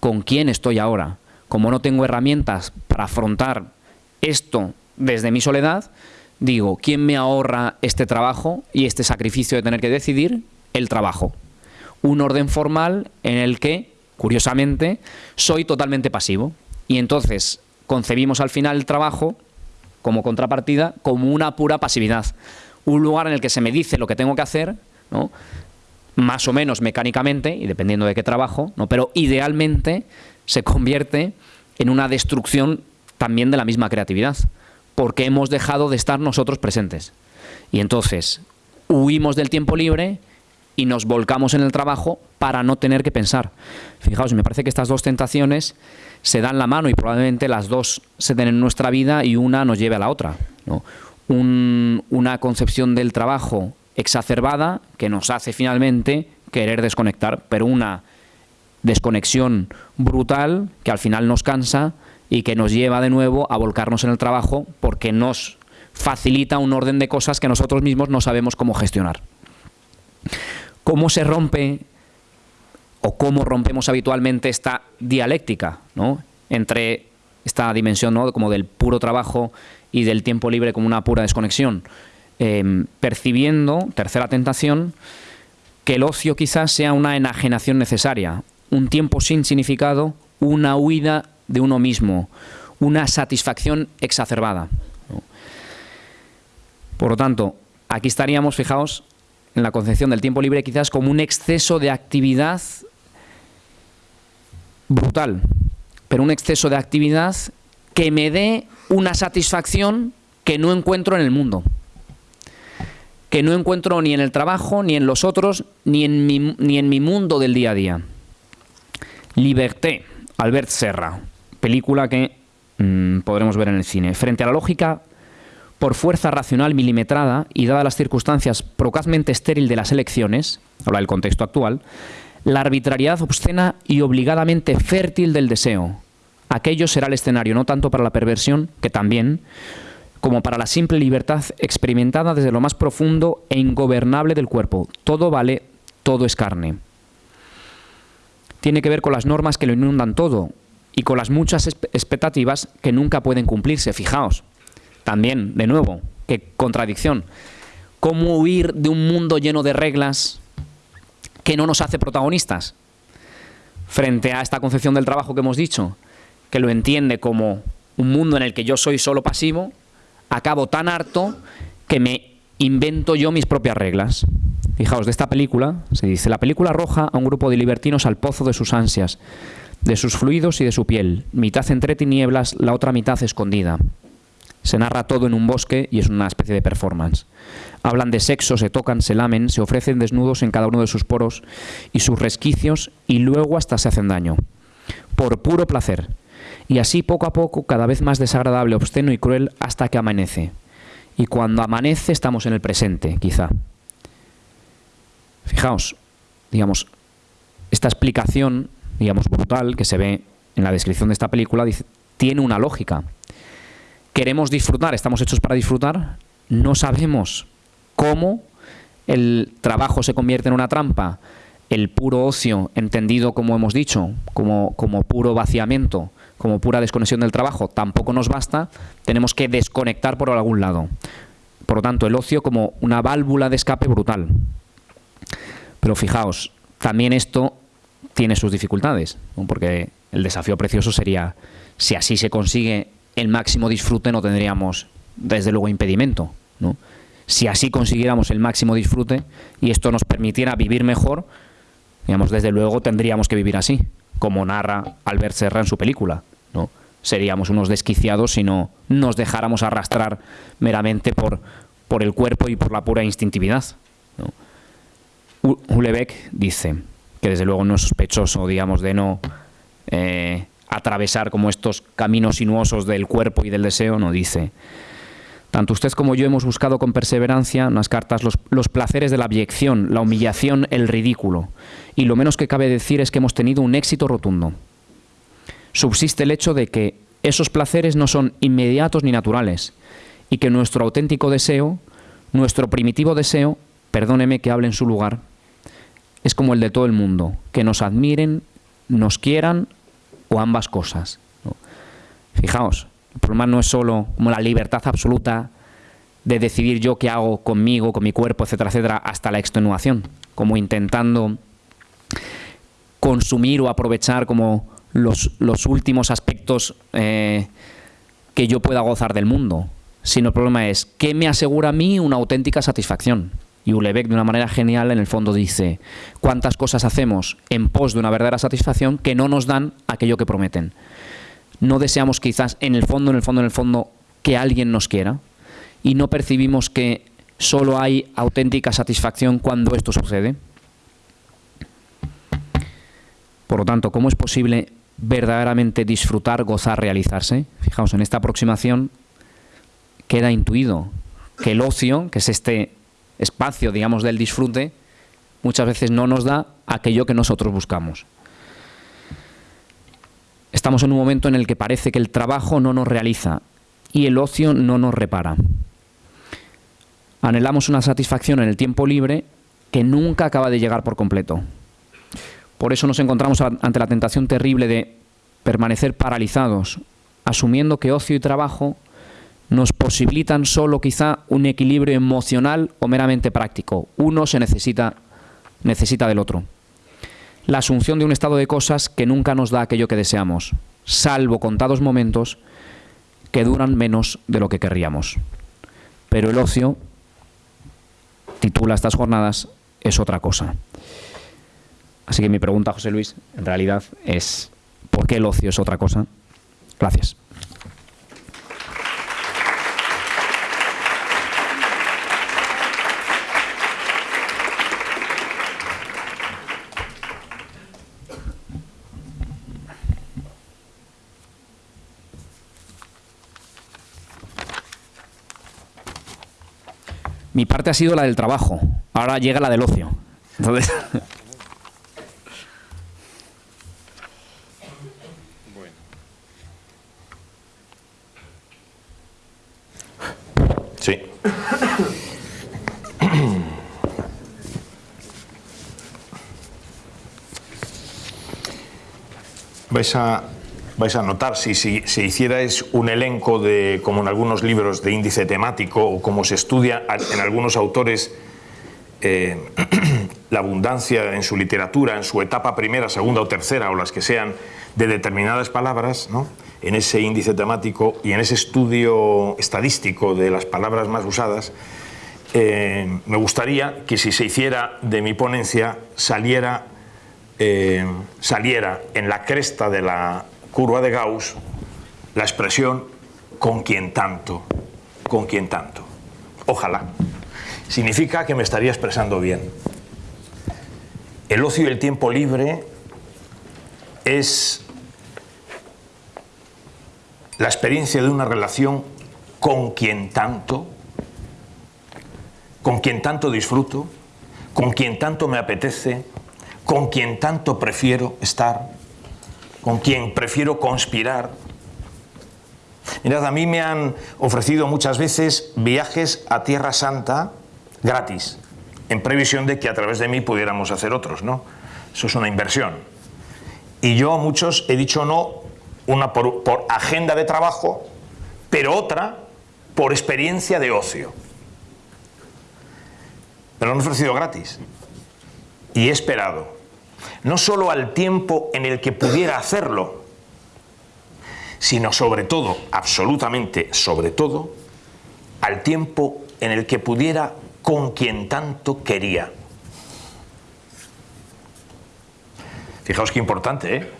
con quién estoy ahora. Como no tengo herramientas para afrontar esto desde mi soledad, digo, ¿quién me ahorra este trabajo y este sacrificio de tener que decidir? El trabajo. Un orden formal en el que, curiosamente, soy totalmente pasivo. Y entonces concebimos al final el trabajo como contrapartida como una pura pasividad un lugar en el que se me dice lo que tengo que hacer, ¿no? Más o menos mecánicamente, y dependiendo de qué trabajo, ¿no? pero idealmente se convierte en una destrucción también de la misma creatividad, porque hemos dejado de estar nosotros presentes. Y entonces huimos del tiempo libre y nos volcamos en el trabajo para no tener que pensar. Fijaos, me parece que estas dos tentaciones se dan la mano y probablemente las dos se den en nuestra vida y una nos lleve a la otra. ¿no? una concepción del trabajo exacerbada que nos hace finalmente querer desconectar, pero una desconexión brutal que al final nos cansa y que nos lleva de nuevo a volcarnos en el trabajo porque nos facilita un orden de cosas que nosotros mismos no sabemos cómo gestionar. ¿Cómo se rompe o cómo rompemos habitualmente esta dialéctica ¿no? entre esta dimensión ¿no? como del puro trabajo y del tiempo libre como una pura desconexión, em, percibiendo, tercera tentación, que el ocio quizás sea una enajenación necesaria, un tiempo sin significado, una huida de uno mismo, una satisfacción exacerbada. Por lo tanto, aquí estaríamos, fijaos, en la concepción del tiempo libre quizás como un exceso de actividad brutal, pero un exceso de actividad que me dé una satisfacción que no encuentro en el mundo. Que no encuentro ni en el trabajo, ni en los otros, ni en mi, ni en mi mundo del día a día. Liberté, Albert Serra, película que mm, podremos ver en el cine. Frente a la lógica, por fuerza racional milimetrada y dadas las circunstancias procazmente estéril de las elecciones, habla del contexto actual, la arbitrariedad obscena y obligadamente fértil del deseo, aquello será el escenario no tanto para la perversión, que también, como para la simple libertad experimentada desde lo más profundo e ingobernable del cuerpo. Todo vale, todo es carne. Tiene que ver con las normas que lo inundan todo y con las muchas expectativas que nunca pueden cumplirse. Fijaos, también, de nuevo, qué contradicción. ¿Cómo huir de un mundo lleno de reglas que no nos hace protagonistas? Frente a esta concepción del trabajo que hemos dicho, que lo entiende como un mundo en el que yo soy solo pasivo, acabo tan harto que me invento yo mis propias reglas. Fijaos, de esta película se dice, la película arroja a un grupo de libertinos al pozo de sus ansias, de sus fluidos y de su piel, mitad entre tinieblas, la otra mitad escondida. Se narra todo en un bosque y es una especie de performance. Hablan de sexo, se tocan, se lamen, se ofrecen desnudos en cada uno de sus poros y sus resquicios y luego hasta se hacen daño. Por puro placer, y así poco a poco cada vez más desagradable, obsceno y cruel hasta que amanece. Y cuando amanece estamos en el presente, quizá. Fijaos, digamos, esta explicación, digamos, brutal que se ve en la descripción de esta película, dice, tiene una lógica. Queremos disfrutar, estamos hechos para disfrutar, no sabemos cómo el trabajo se convierte en una trampa, el puro ocio, entendido como hemos dicho, como, como puro vaciamiento, como pura desconexión del trabajo, tampoco nos basta, tenemos que desconectar por algún lado. Por lo tanto, el ocio como una válvula de escape brutal. Pero fijaos, también esto tiene sus dificultades, porque el desafío precioso sería, si así se consigue el máximo disfrute, no tendríamos, desde luego, impedimento. ¿no? Si así consiguiéramos el máximo disfrute y esto nos permitiera vivir mejor, digamos, desde luego tendríamos que vivir así, como narra Albert Serra en su película. ¿No? Seríamos unos desquiciados si no nos dejáramos arrastrar meramente por, por el cuerpo y por la pura instintividad. ¿no? dice que desde luego no es sospechoso, digamos, de no eh, atravesar como estos caminos sinuosos del cuerpo y del deseo, no dice tanto usted como yo hemos buscado con perseverancia en las cartas los, los, placeres de la abyección, la humillación, el ridículo. Y lo menos que cabe decir es que hemos tenido un éxito rotundo. Subsiste el hecho de que esos placeres no son inmediatos ni naturales y que nuestro auténtico deseo, nuestro primitivo deseo, perdóneme que hable en su lugar, es como el de todo el mundo, que nos admiren, nos quieran o ambas cosas. Fijaos, el problema no es solo como la libertad absoluta de decidir yo qué hago conmigo, con mi cuerpo, etcétera, etcétera, hasta la extenuación, como intentando consumir o aprovechar como los, los últimos aspectos eh, que yo pueda gozar del mundo, sino el problema es ¿qué me asegura a mí una auténtica satisfacción? Y Ulebeck de una manera genial en el fondo dice cuántas cosas hacemos en pos de una verdadera satisfacción que no nos dan aquello que prometen no deseamos quizás en el fondo, en el fondo, en el fondo, que alguien nos quiera y no percibimos que solo hay auténtica satisfacción cuando esto sucede. Por lo tanto, ¿cómo es posible verdaderamente disfrutar, gozar, realizarse? Fijaos, en esta aproximación queda intuido que el ocio, que es este espacio, digamos, del disfrute, muchas veces no nos da aquello que nosotros buscamos. Estamos en un momento en el que parece que el trabajo no nos realiza y el ocio no nos repara. Anhelamos una satisfacción en el tiempo libre que nunca acaba de llegar por completo. Por eso nos encontramos ante la tentación terrible de permanecer paralizados, asumiendo que ocio y trabajo nos posibilitan solo quizá un equilibrio emocional o meramente práctico. Uno se necesita, necesita del otro la asunción de un estado de cosas que nunca nos da aquello que deseamos, salvo contados momentos que duran menos de lo que querríamos. Pero el ocio, titula estas jornadas, es otra cosa. Así que mi pregunta, José Luis, en realidad es ¿por qué el ocio es otra cosa? Gracias. mi parte ha sido la del trabajo, ahora llega la del ocio. Entonces... Sí. Vais a vais a notar, si, si, si hicierais un elenco de, como en algunos libros de índice temático o como se estudia en algunos autores eh, la abundancia en su literatura, en su etapa primera, segunda o tercera, o las que sean, de determinadas palabras, ¿no? en ese índice temático y en ese estudio estadístico de las palabras más usadas, eh, me gustaría que si se hiciera de mi ponencia saliera, eh, saliera en la cresta de la curva de Gauss la expresión con quien tanto, con quien tanto. Ojalá. Significa que me estaría expresando bien. El ocio y el tiempo libre es la experiencia de una relación con quien tanto, con quien tanto disfruto, con quien tanto me apetece, con quien tanto prefiero estar, con quien prefiero conspirar. Mirad, a mí me han ofrecido muchas veces viajes a Tierra Santa gratis, en previsión de que a través de mí pudiéramos hacer otros, ¿no? Eso es una inversión. Y yo a muchos he dicho no, una por, por agenda de trabajo, pero otra por experiencia de ocio. Me lo han ofrecido gratis. Y he esperado. No solo al tiempo en el que pudiera hacerlo, sino sobre todo, absolutamente sobre todo, al tiempo en el que pudiera con quien tanto quería. Fijaos qué importante, ¿eh?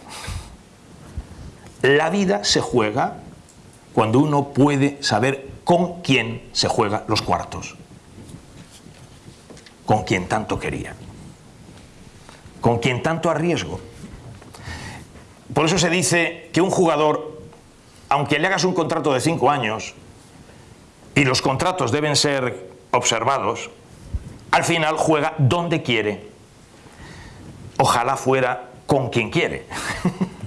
La vida se juega cuando uno puede saber con quién se juega los cuartos. Con quien tanto quería. Con quien tanto arriesgo. Por eso se dice que un jugador, aunque le hagas un contrato de cinco años, y los contratos deben ser observados, al final juega donde quiere. Ojalá fuera con quien quiere.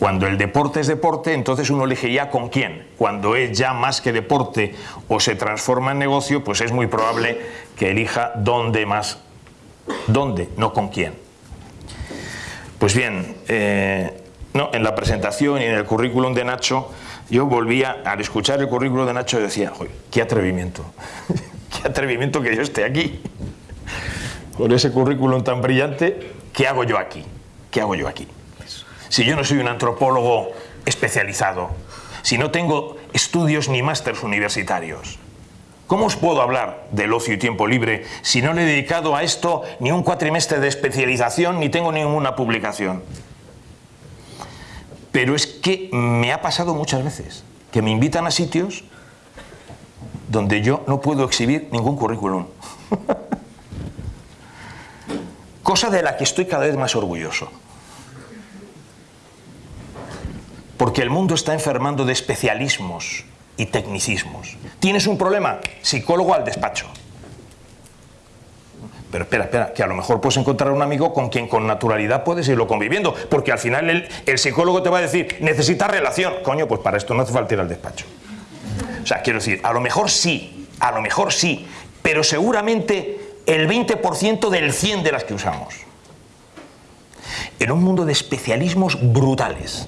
Cuando el deporte es deporte, entonces uno elegiría con quién. Cuando es ya más que deporte o se transforma en negocio, pues es muy probable que elija dónde más. ¿Dónde? No con quién. Pues bien, eh, no, en la presentación y en el currículum de Nacho, yo volvía, al escuchar el currículum de Nacho, decía, qué atrevimiento, qué atrevimiento que yo esté aquí. Con ese currículum tan brillante, ¿qué hago yo aquí? ¿Qué hago yo aquí? Si yo no soy un antropólogo especializado, si no tengo estudios ni másters universitarios? ¿Cómo os puedo hablar del ocio y tiempo libre si no le he dedicado a esto ni un cuatrimestre de especialización ni tengo ninguna publicación? Pero es que me ha pasado muchas veces que me invitan a sitios donde yo no puedo exhibir ningún currículum. Cosa de la que estoy cada vez más orgulloso. Porque el mundo está enfermando de especialismos y tecnicismos. ¿Tienes un problema? Psicólogo al despacho. Pero espera, espera, que a lo mejor puedes encontrar un amigo con quien con naturalidad puedes irlo conviviendo, porque al final el, psicólogo te va a decir, necesitas relación. Coño, pues para esto no hace falta ir al despacho. O sea, quiero decir, a lo mejor sí, a lo mejor sí, pero seguramente el 20% del 100 de las que usamos. En un mundo de especialismos brutales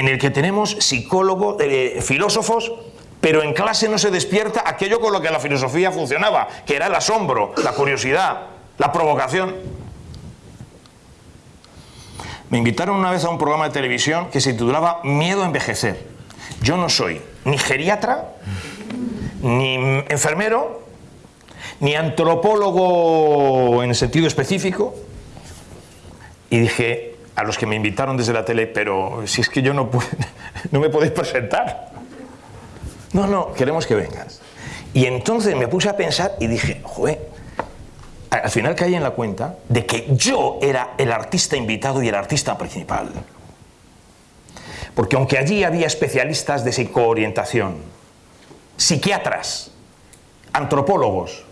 en el que tenemos psicólogos, eh, filósofos, pero en clase no se despierta aquello con lo que la filosofía funcionaba, que era el asombro, la curiosidad, la provocación. Me invitaron una vez a un programa de televisión que se titulaba Miedo a envejecer. Yo no soy ni geriatra, ni enfermero, ni antropólogo en sentido específico. Y dije, a los que me invitaron desde la tele, pero si es que yo no, no me podéis presentar. No, no, queremos que vengas. Y entonces me puse a pensar y dije, joder, al final caí en la cuenta de que yo era el artista invitado y el artista principal. Porque aunque allí había especialistas de psicoorientación, psiquiatras, antropólogos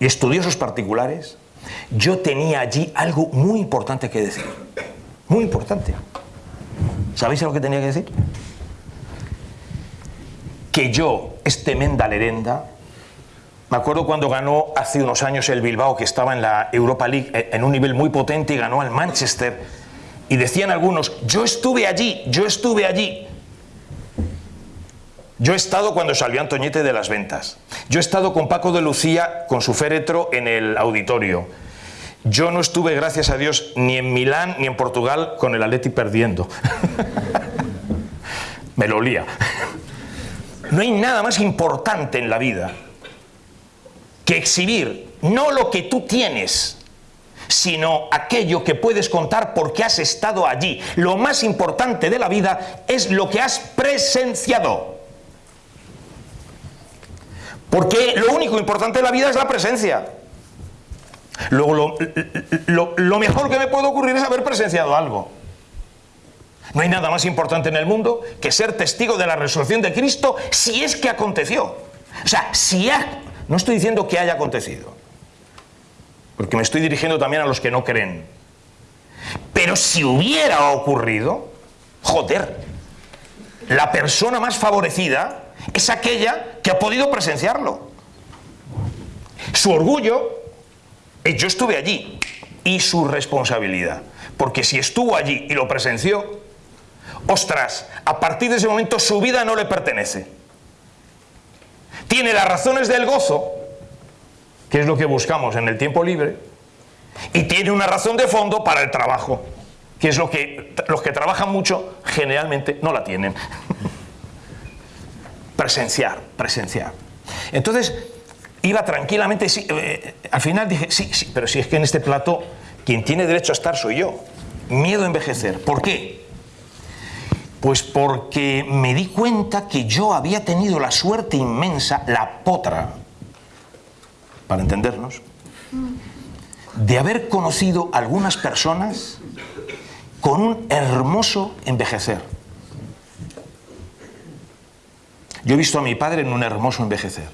y estudiosos particulares, yo tenía allí algo muy importante que decir. Muy importante. ¿Sabéis lo que tenía que decir? Que yo, este Menda Lerenda, me acuerdo cuando ganó hace unos años el Bilbao, que estaba en la Europa League eh, en un nivel muy potente y ganó al Manchester. Y decían algunos, yo estuve allí, yo estuve allí. Yo he estado cuando salió Antoñete de las ventas. Yo he estado con Paco de Lucía con su féretro en el auditorio. Yo no estuve, gracias a Dios, ni en Milán ni en Portugal con el Atleti perdiendo. Me lo olía. No hay nada más importante en la vida que exhibir no lo que tú tienes, sino aquello que puedes contar porque has estado allí. Lo más importante de la vida es lo que has presenciado. Porque lo único importante de la vida es la presencia. Luego, lo, mejor que me puede ocurrir es haber presenciado algo. No hay nada más importante en el mundo que ser testigo de la resurrección de Cristo si es que aconteció. O sea, si ha... No estoy diciendo que haya acontecido, porque me estoy dirigiendo también a los que no creen. Pero si hubiera ocurrido, joder, la persona más favorecida es aquella que ha podido presenciarlo. su orgullo, eh, yo estuve allí, y su responsabilidad. Porque si estuvo allí y lo presenció, ostras, a partir de ese momento su vida no le pertenece. Tiene las razones del gozo, que es lo que buscamos en el tiempo libre, y tiene una razón de fondo para el trabajo, que es lo que los que trabajan mucho generalmente no la tienen. presenciar, presenciar. Entonces, iba tranquilamente, sí, eh, al final dije, sí, sí, pero si es que en este plato quien tiene derecho a estar soy yo. Miedo a envejecer. ¿Por qué? Pues porque me di cuenta que yo había tenido la suerte inmensa, la potra, para entendernos, de haber conocido algunas personas con un hermoso envejecer. Yo he visto a mi padre en un hermoso envejecer.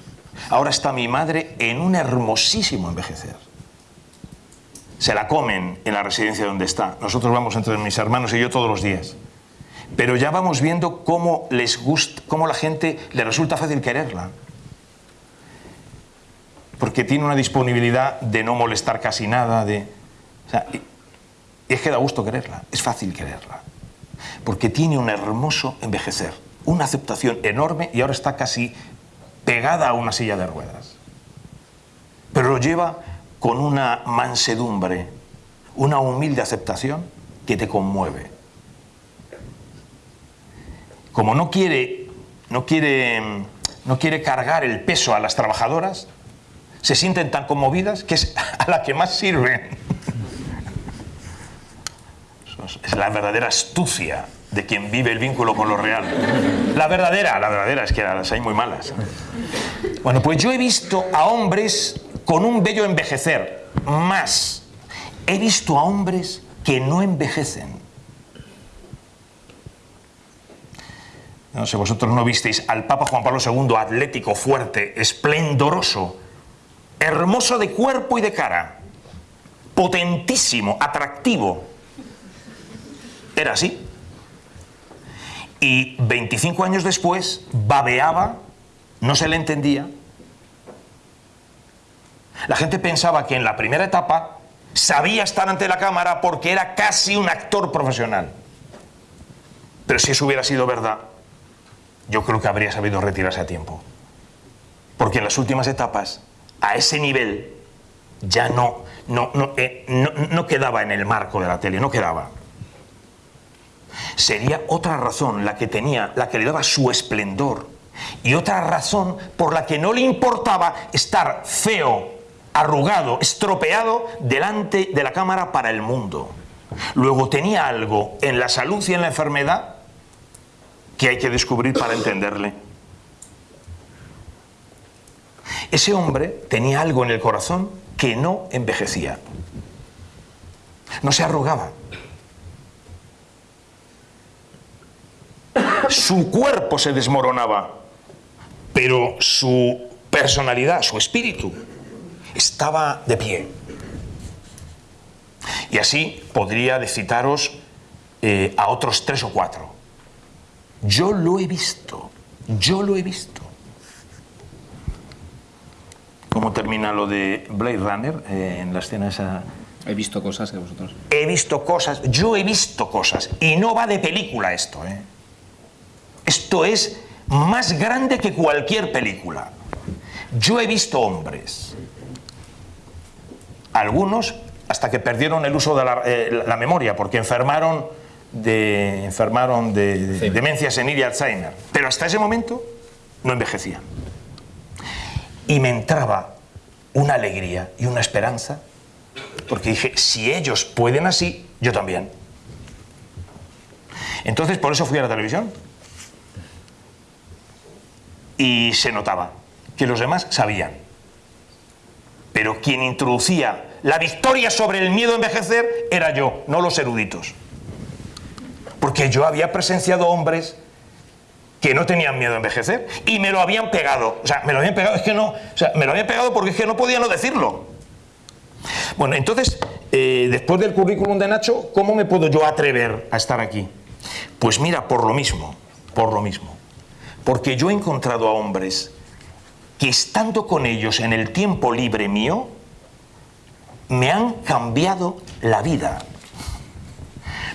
Ahora está mi madre en un hermosísimo envejecer. Se la comen en la residencia donde está. Nosotros vamos entre mis hermanos y yo todos los días. Pero ya vamos viendo cómo les gusta, cómo la gente le resulta fácil quererla. Porque tiene una disponibilidad de no molestar casi nada, de... es que da gusto quererla, es fácil quererla. Porque tiene un hermoso envejecer, una aceptación enorme y ahora está casi pegada a una silla de ruedas. Pero lo lleva con una mansedumbre, una humilde aceptación que te conmueve. Como no quiere, no quiere, no quiere cargar el peso a las trabajadoras, se sienten tan conmovidas que es a la que más sirven. Es la verdadera astucia de quien vive el vínculo con lo real. La verdadera, la verdadera, es que las hay muy malas. Bueno, pues yo he visto a hombres con un bello envejecer, más he visto a hombres que no envejecen. No sé, vosotros no visteis al Papa Juan Pablo II atlético, fuerte, esplendoroso, hermoso de cuerpo y de cara, potentísimo, atractivo. Era así y 25 años después babeaba, no se le entendía. La gente pensaba que en la primera etapa sabía estar ante la cámara porque era casi un actor profesional. Pero si eso hubiera sido verdad, yo creo que habría sabido retirarse a tiempo. Porque en las últimas etapas, a ese nivel, ya no, no, no, eh, no quedaba en el marco de la tele, no quedaba sería otra razón la que tenía, la que le daba su esplendor. Y otra razón por la que no le importaba estar feo, arrugado, estropeado delante de la cámara para el mundo. Luego tenía algo en la salud y en la enfermedad que hay que descubrir para entenderle. Ese hombre tenía algo en el corazón que no envejecía. No se arrugaba, su cuerpo se desmoronaba, pero su personalidad, su espíritu, estaba de pie. Y así podría decitaros eh, a otros tres o cuatro. Yo lo he visto, yo lo he visto. ¿Cómo termina lo de Blade Runner eh, en la escena esa? He visto cosas que vosotros. He visto cosas, yo he visto cosas. Y no va de película esto, ¿eh? Esto es más grande que cualquier película. Yo he visto hombres, algunos hasta que perdieron el uso de la, eh, memoria, porque enfermaron de, enfermaron de, demencia senil y Alzheimer. Pero hasta ese momento no envejecían. Y me entraba una alegría y una esperanza, porque dije, si ellos pueden así, yo también. Entonces por eso fui a la televisión, y se notaba que los demás sabían. Pero quien introducía la victoria sobre el miedo a envejecer era yo, no los eruditos. Porque yo había presenciado hombres que no tenían miedo a envejecer y me lo habían pegado. O sea, me lo habían pegado, es que no, o sea, me lo habían pegado porque es que no podía no decirlo. Bueno, entonces, eh, después del currículum de Nacho, ¿cómo me puedo yo atrever a estar aquí? Pues mira, por lo mismo, por lo mismo. Porque yo he encontrado a hombres que estando con ellos en el tiempo libre mío, me han cambiado la vida.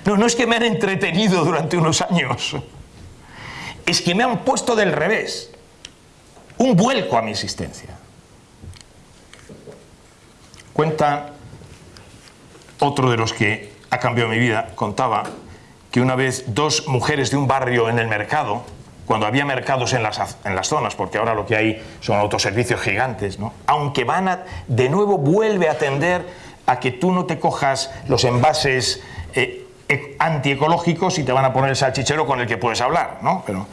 No, no es que me han entretenido durante unos años, es que me han puesto del revés, un vuelco a mi existencia. Cuenta otro de los que ha cambiado mi vida, contaba que una vez dos mujeres de un barrio en el mercado, cuando había mercados en las, en las zonas, porque ahora lo que hay son autoservicios gigantes, ¿no? aunque van a, de nuevo vuelve a atender a que tú no te cojas los envases eh, e, antiecológicos y te van a poner el salchichero con el que puedes hablar, ¿no? pero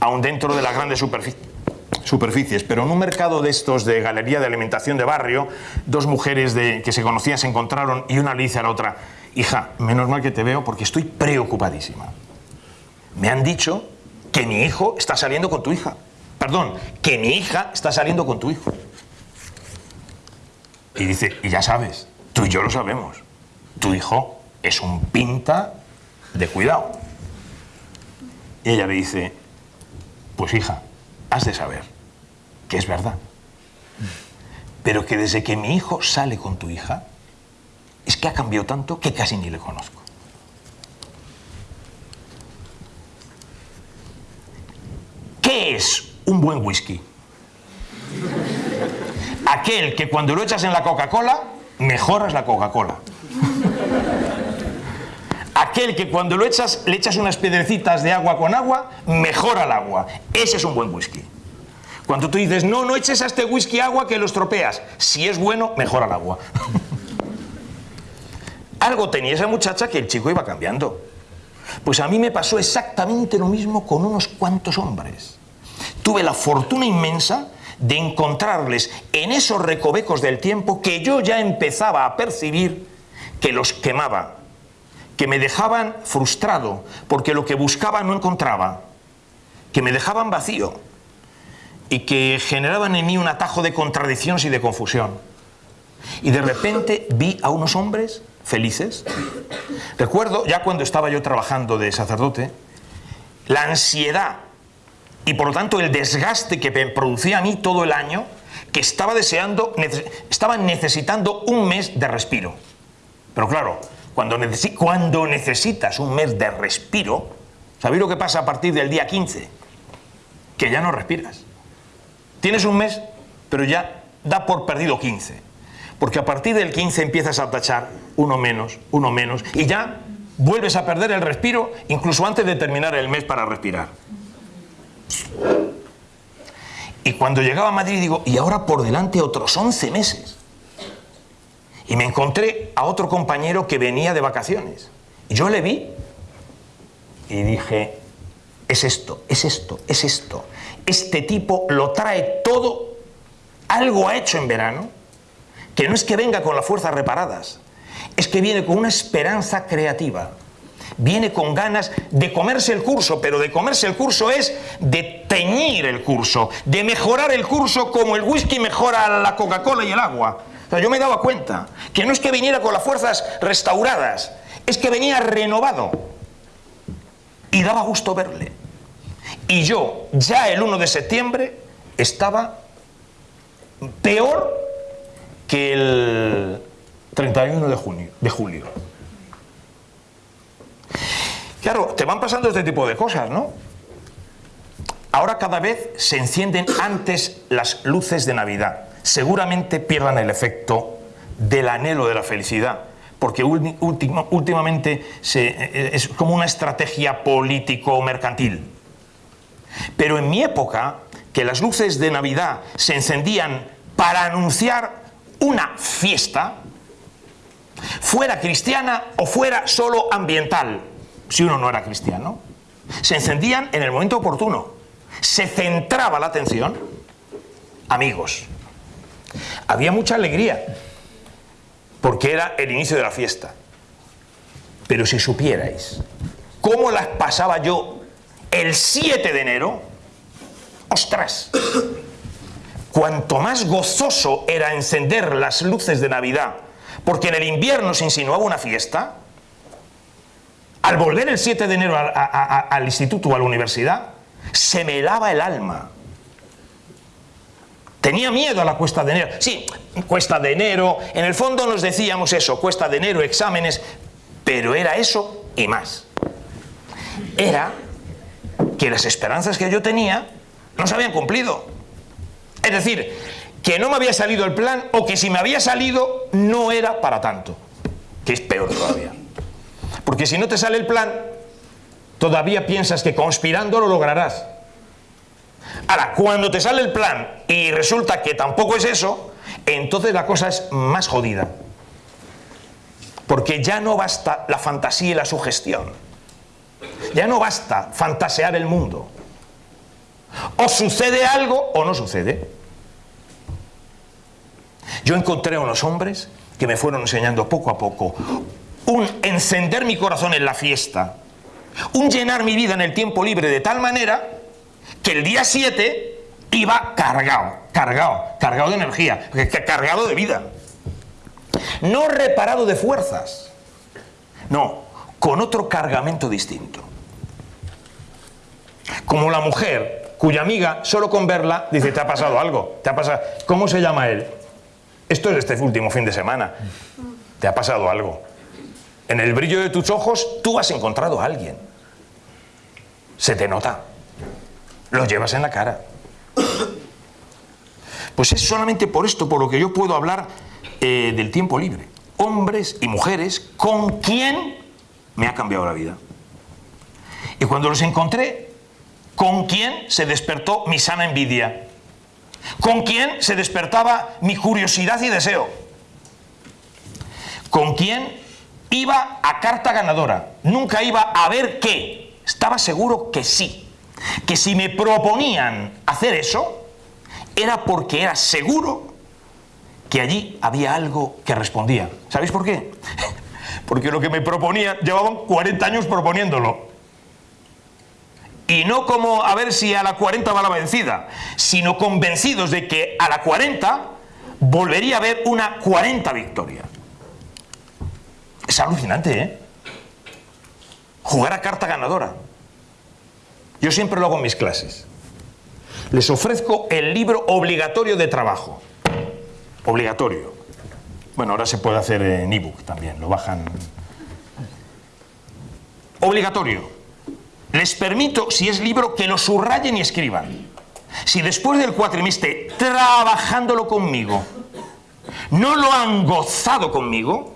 aún dentro de las grandes superficies. Pero en un mercado de estos de galería de alimentación de barrio, dos mujeres de, que se conocían se encontraron y una le dice a la otra, hija, menos mal que te veo porque estoy preocupadísima. Me han dicho que mi hijo está saliendo con tu hija. Perdón, que mi hija está saliendo con tu hijo. Y dice, y ya sabes, tú y yo lo sabemos, tu hijo es un pinta de cuidado. Y ella le dice, pues hija, has de saber que es verdad. Pero que desde que mi hijo sale con tu hija, es que ha cambiado tanto que casi ni le conozco. ¿Qué es un buen whisky? Aquel que cuando lo echas en la Coca-Cola, mejoras la Coca-Cola. Aquel que cuando lo echas, le echas unas piedrecitas de agua con agua, mejora el agua. Ese es un buen whisky. Cuando tú dices, no, no eches a este whisky agua que lo estropeas. Si es bueno, mejora el agua. Algo tenía esa muchacha que el chico iba cambiando. Pues a mí me pasó exactamente lo mismo con unos cuantos hombres. Tuve la fortuna inmensa de encontrarles en esos recovecos del tiempo que yo ya empezaba a percibir que los quemaba, que me dejaban frustrado porque lo que buscaba no encontraba, que me dejaban vacío y que generaban en mí un atajo de contradicciones y de confusión. Y de repente vi a unos hombres felices. Recuerdo, ya cuando estaba yo trabajando de sacerdote, la ansiedad y por lo tanto el desgaste que me producía a mí todo el año, que estaba deseando, estaba necesitando un mes de respiro. Pero claro, cuando, cuando necesitas un mes de respiro, ¿sabéis lo que pasa a partir del día 15? Que ya no respiras. Tienes un mes, pero ya da por perdido 15. Porque a partir del 15 empiezas a tachar uno menos, uno menos, y ya vuelves a perder el respiro incluso antes de terminar el mes para respirar. Y cuando llegaba a Madrid digo, y ahora por delante otros 11 meses. Y me encontré a otro compañero que venía de vacaciones. Y yo le vi y dije, es esto, es esto, es esto. Este tipo lo trae todo, algo ha hecho en verano, que no es que venga con las fuerzas reparadas, es que viene con una esperanza creativa. Viene con ganas de comerse el curso, pero de comerse el curso es de teñir el curso, de mejorar el curso como el whisky mejora la Coca-Cola y el agua. Yo me daba cuenta que no es que viniera con las fuerzas restauradas, es que venía renovado. Y daba gusto verle. Y yo, ya el 1 de septiembre, estaba peor que el 31 de, junio, de julio. Claro, te van pasando este tipo de cosas, ¿no? Ahora cada vez se encienden antes las luces de Navidad. Seguramente pierdan el efecto del anhelo de la felicidad, porque últimamente eh, es como una estrategia político-mercantil. Pero en mi época, que las luces de Navidad se encendían para anunciar una fiesta, fuera cristiana o fuera solo ambiental, si uno no era cristiano, se encendían en el momento oportuno. Se centraba la atención. Amigos, había mucha alegría, porque era el inicio de la fiesta. Pero si supierais cómo las pasaba yo el 7 de enero, ostras, cuanto más gozoso era encender las luces de Navidad, porque en el invierno se insinuaba una fiesta, al volver el 7 de enero al instituto o a la universidad, se me helaba el alma. Tenía miedo a la cuesta de enero. Sí, cuesta de enero, en el fondo nos decíamos eso, cuesta de enero, exámenes, pero era eso y más. Era que las esperanzas que yo tenía no se habían cumplido. Es decir, que no me había salido el plan o que si me había salido no era para tanto, que es peor todavía. Porque si no te sale el plan, todavía piensas que conspirando lo lograrás. Ahora, cuando te sale el plan y resulta que tampoco es eso, entonces la cosa es más jodida. Porque ya no basta la fantasía y la sugestión. Ya no basta fantasear el mundo. O sucede algo o no sucede. Yo encontré a unos hombres que me fueron enseñando poco a poco un encender mi corazón en la fiesta, un llenar mi vida en el tiempo libre de tal manera que el día 7 iba cargado, cargado, cargado de energía, cargado de vida. No reparado de fuerzas, no, con otro cargamento distinto. Como la mujer cuya amiga, solo con verla, dice, te ha pasado algo, te ha pasado... ¿Cómo se llama él? Esto es este último fin de semana. Te ha pasado algo. En el brillo de tus ojos tú has encontrado a alguien. Se te nota. Lo llevas en la cara. Pues es solamente por esto por lo que yo puedo hablar eh, del tiempo libre. Hombres y mujeres con quien me ha cambiado la vida. Y cuando los encontré, con quien se despertó mi sana envidia. Con quien se despertaba mi curiosidad y deseo. Con quien iba a carta ganadora. Nunca iba a ver qué. Estaba seguro que sí que si me proponían hacer eso, era porque era seguro que allí había algo que respondía. ¿Sabéis por qué? Porque lo que me proponían, llevaban 40 años proponiéndolo. Y no como a ver si a la 40 va la vencida, sino convencidos de que a la 40 volvería a haber una 40 victoria. Es alucinante, ¿eh? Jugar a carta ganadora. Yo siempre lo hago en mis clases. Les ofrezco el libro obligatorio de trabajo. Obligatorio. Bueno, ahora se puede hacer en ebook también, lo bajan. Obligatorio. Les permito, si es libro, que lo subrayen y escriban. Si después del cuatrimestre, trabajándolo conmigo, no lo han gozado conmigo,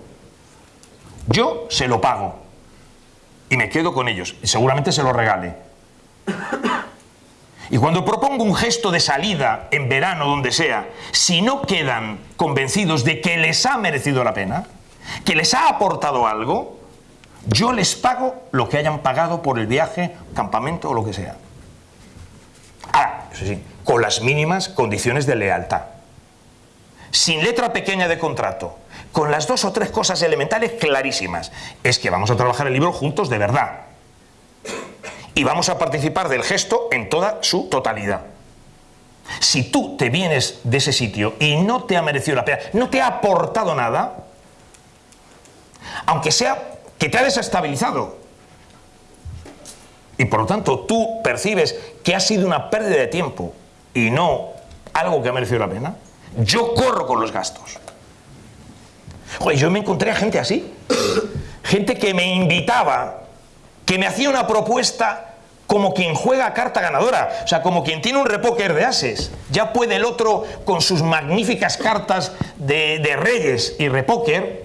yo se lo pago. Y me quedo con ellos. Y seguramente se lo regale. Y cuando propongo un gesto de salida en verano, donde sea, si no quedan convencidos de que les ha merecido la pena, que les ha aportado algo, yo les pago lo que hayan pagado por el viaje, campamento o lo que sea. Sí, con las mínimas condiciones de lealtad. Sin letra pequeña de contrato, con las dos o tres cosas elementales clarísimas. Es que vamos a trabajar el libro juntos de verdad y vamos a participar del gesto en toda su totalidad. Si tú te vienes de ese sitio y no te ha merecido la pena, no te ha aportado nada, aunque sea que te ha desestabilizado, y por lo tanto tú percibes que ha sido una pérdida de tiempo y no algo que ha merecido la pena, yo corro con los gastos. Joder, yo me encontré a gente así, gente que me invitaba que me hacía una propuesta como quien juega carta ganadora, o sea, como quien tiene un repóquer de ases. Ya puede el otro, con sus magníficas cartas de, de reyes y repóquer,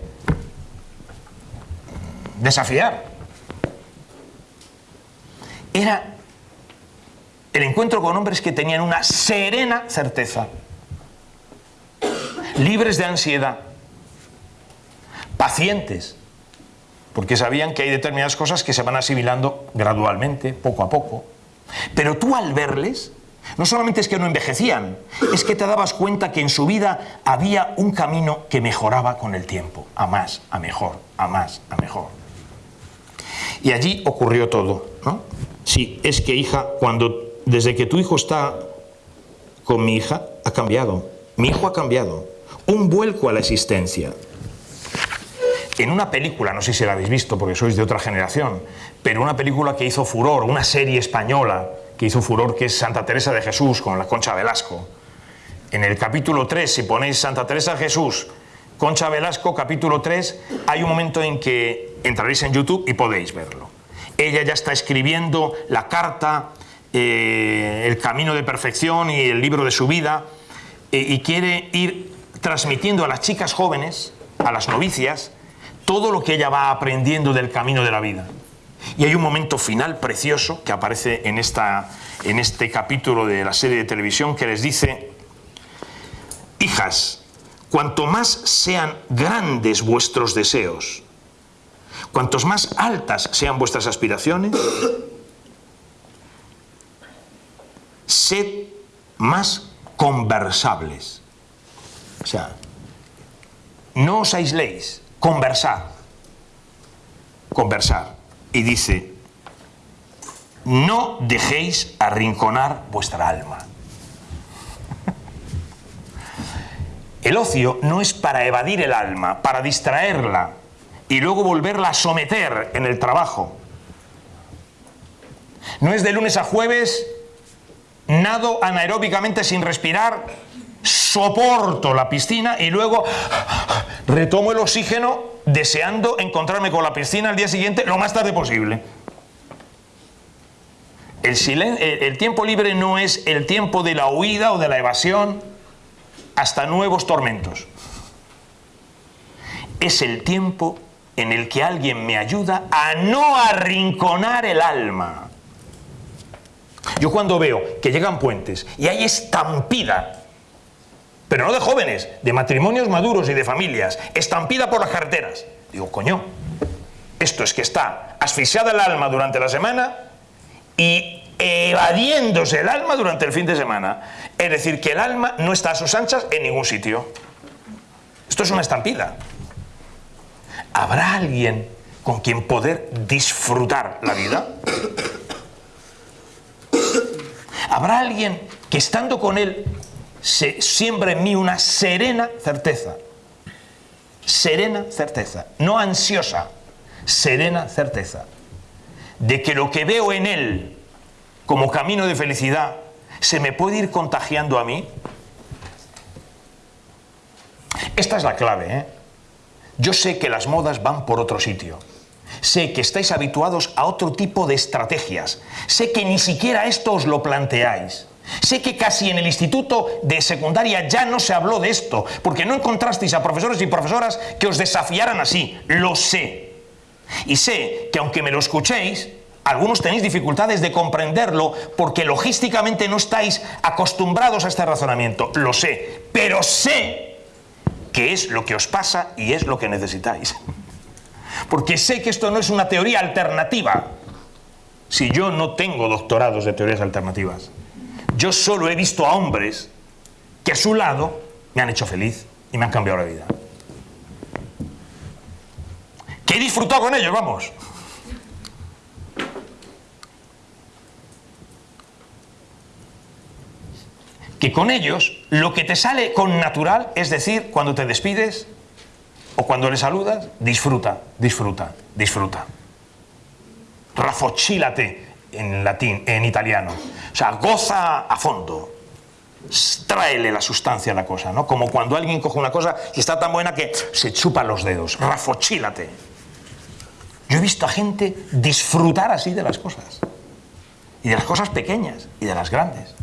desafiar. Era el encuentro con hombres que tenían una serena certeza, libres de ansiedad, pacientes, porque sabían que hay determinadas cosas que se van asimilando gradualmente, poco a poco. Pero tú al verles, no solamente es que no envejecían, es que te dabas cuenta que en su vida había un camino que mejoraba con el tiempo, a más, a mejor, a más, a mejor. Y allí ocurrió todo, ¿no? Sí, es que hija, cuando desde que tu hijo está con mi hija, ha cambiado. Mi hijo ha cambiado. Un vuelco a la existencia en una película, no sé si la habéis visto porque sois de otra generación, pero una película que hizo furor, una serie española que hizo furor, que es Santa Teresa de Jesús con la Concha Velasco. en el capítulo 3, si ponéis Santa Teresa Jesús, Concha Velasco, capítulo 3, hay un momento en que entraréis en YouTube y podéis verlo. Ella ya está escribiendo la carta, eh, el camino de perfección y el libro de su vida, eh, y quiere ir transmitiendo a las chicas jóvenes, a las novicias, todo lo que ella va aprendiendo del camino de la vida. Y hay un momento final precioso que aparece en, esta, en este capítulo de la serie de televisión que les dice, hijas, cuanto más sean grandes vuestros deseos, cuantos más altas sean vuestras aspiraciones, sed más conversables. O sea, no os aisléis, conversar. Conversar. Y dice, no dejéis arrinconar vuestra alma. El ocio no es para evadir el alma, para distraerla y luego volverla a someter en el trabajo. No es de lunes a jueves, nado anaeróbicamente sin respirar, soporto la piscina y luego retomo el oxígeno deseando encontrarme con la piscina al día siguiente lo más tarde posible. El, el, tiempo libre no es el tiempo de la huida o de la evasión hasta nuevos tormentos. Es el tiempo en el que alguien me ayuda a no arrinconar el alma. Yo cuando veo que llegan puentes y hay estampida pero no de jóvenes, de matrimonios maduros y de familias, estampida por las carreteras. Digo, coño, esto es que está asfixiada el alma durante la semana y evadiéndose el alma durante el fin de semana. Es decir, que el alma no está a sus anchas en ningún sitio. Esto es una estampida. ¿Habrá alguien con quien poder disfrutar la vida? ¿Habrá alguien que estando con él se siembra en mí una serena certeza. Serena certeza, no ansiosa, serena certeza de que lo que veo en él como camino de felicidad se me puede ir contagiando a mí. Esta es la clave. ¿eh? Yo sé que las modas van por otro sitio. Sé que estáis habituados a otro tipo de estrategias. Sé que ni siquiera esto os lo planteáis. Sé que casi en el instituto de secundaria ya no se habló de esto, porque no encontrasteis a profesores y profesoras que os desafiaran así. Lo sé. Y sé que aunque me lo escuchéis, algunos tenéis dificultades de comprenderlo porque logísticamente no estáis acostumbrados a este razonamiento. Lo sé. Pero sé que es lo que os pasa y es lo que necesitáis. Porque sé que esto no es una teoría alternativa. Si yo no tengo doctorados de teorías alternativas. Yo solo he visto a hombres que a su lado me han hecho feliz y me han cambiado la vida. Que he disfrutado con ellos, vamos. Que con ellos lo que te sale con natural, es decir, cuando te despides o cuando le saludas, disfruta, disfruta, disfruta. Rafochílate en latín, en italiano. O sea, goza a fondo. Tráele la sustancia a la cosa, ¿no? Como cuando alguien coge una cosa y está tan buena que se chupa los dedos. Rafochílate. Yo he visto a gente disfrutar así de las cosas. Y de las cosas pequeñas y de las grandes.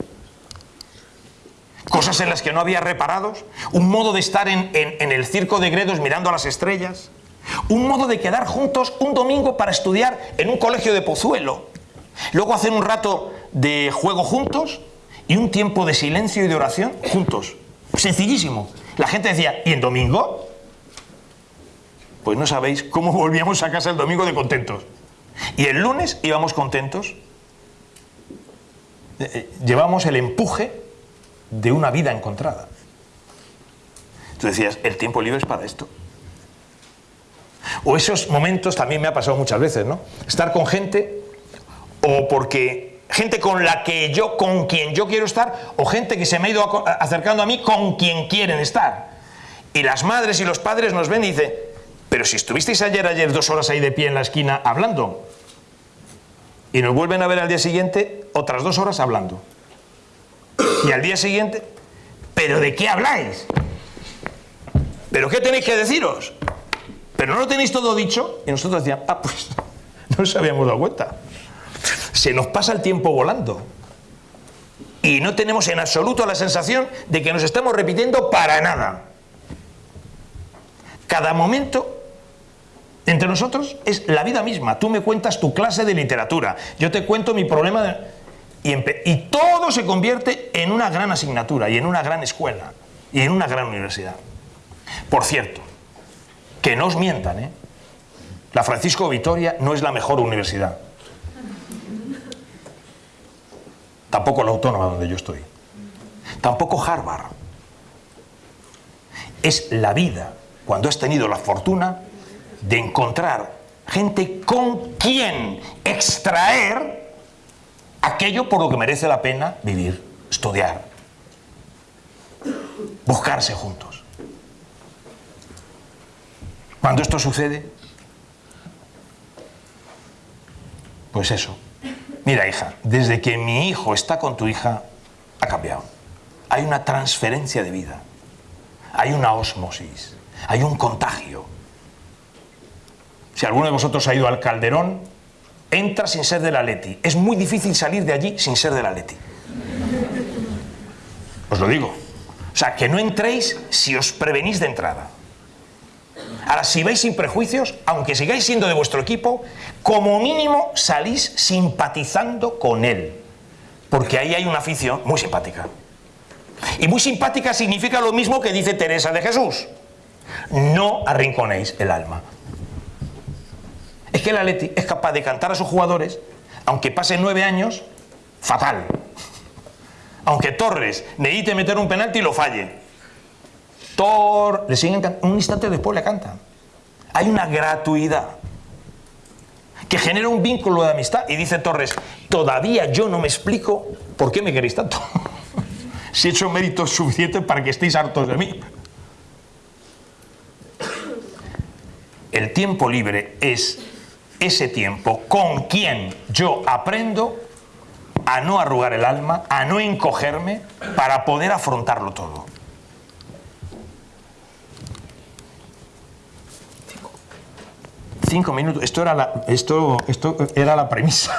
Cosas en las que no había reparados. Un modo de estar en, el circo de Gredos mirando a las estrellas. Un modo de quedar juntos un domingo para estudiar en un colegio de Pozuelo. Luego hacer un rato de juego juntos y un tiempo de silencio y de oración juntos. Sencillísimo. La gente decía, ¿y en domingo? Pues no sabéis cómo volvíamos a casa el domingo de contentos. Y el lunes íbamos contentos. Eh, eh, llevamos el empuje de una vida encontrada. Tú decías, el tiempo libre es para esto. O esos momentos también me ha pasado muchas veces, ¿no? Estar con gente o porque gente con la que yo, con quien yo quiero estar, o gente que se me ha ido acercando a mí con quien quieren estar. Y las madres y los padres nos ven y dicen, pero si estuvisteis ayer, ayer dos horas ahí de pie en la esquina hablando, y nos vuelven a ver al día siguiente otras dos horas hablando. Y al día siguiente, ¿pero de qué habláis? ¿Pero qué tenéis que deciros? ¿Pero no lo tenéis todo dicho? Y nosotros decíamos, ah, pues no nos habíamos dado cuenta. Se nos pasa el tiempo volando. Y no tenemos en absoluto la sensación de que nos estamos repitiendo para nada. Cada momento entre nosotros es la vida misma. Tú me cuentas tu clase de literatura, yo te cuento mi problema de... y, todo se convierte en una gran asignatura y en una gran escuela y en una gran universidad. Por cierto, que no os mientan, ¿eh? La Francisco Vitoria no es la mejor universidad. Tampoco la autónoma donde yo estoy. Tampoco Harvard. Es la vida, cuando has tenido la fortuna de encontrar gente con quien extraer aquello por lo que merece la pena vivir, estudiar, buscarse juntos. Cuando esto sucede, pues eso. Mira, hija, desde que mi hijo está con tu hija, ha cambiado. Hay una transferencia de vida, hay una osmosis, hay un contagio si alguno de vosotros ha ido al Calderón, entra sin ser de la Leti. Es muy difícil salir de allí sin ser de la Leti. Os lo digo. O sea, que no entréis si os prevenís de entrada. Ahora, si vais sin prejuicios, aunque sigáis siendo de vuestro equipo, como mínimo salís simpatizando con él. Porque ahí hay una afición muy simpática. Y muy simpática significa lo mismo que dice Teresa de Jesús. No arrinconéis el alma es que el Atleti es capaz de cantar a sus jugadores, aunque pasen nueve años, fatal. Aunque Torres necesite meter un penalti y lo falle. Tor le siguen un instante después le cantan. Hay una gratuidad que genera un vínculo de amistad. Y dice Torres, todavía yo no me explico por qué me queréis tanto. si he hecho méritos suficientes para que estéis hartos de mí. El tiempo libre es ese tiempo con quien yo aprendo a no arrugar el alma, a no encogerme para poder afrontarlo todo. Cinco minutos. Esto era la, esto, esto era la premisa.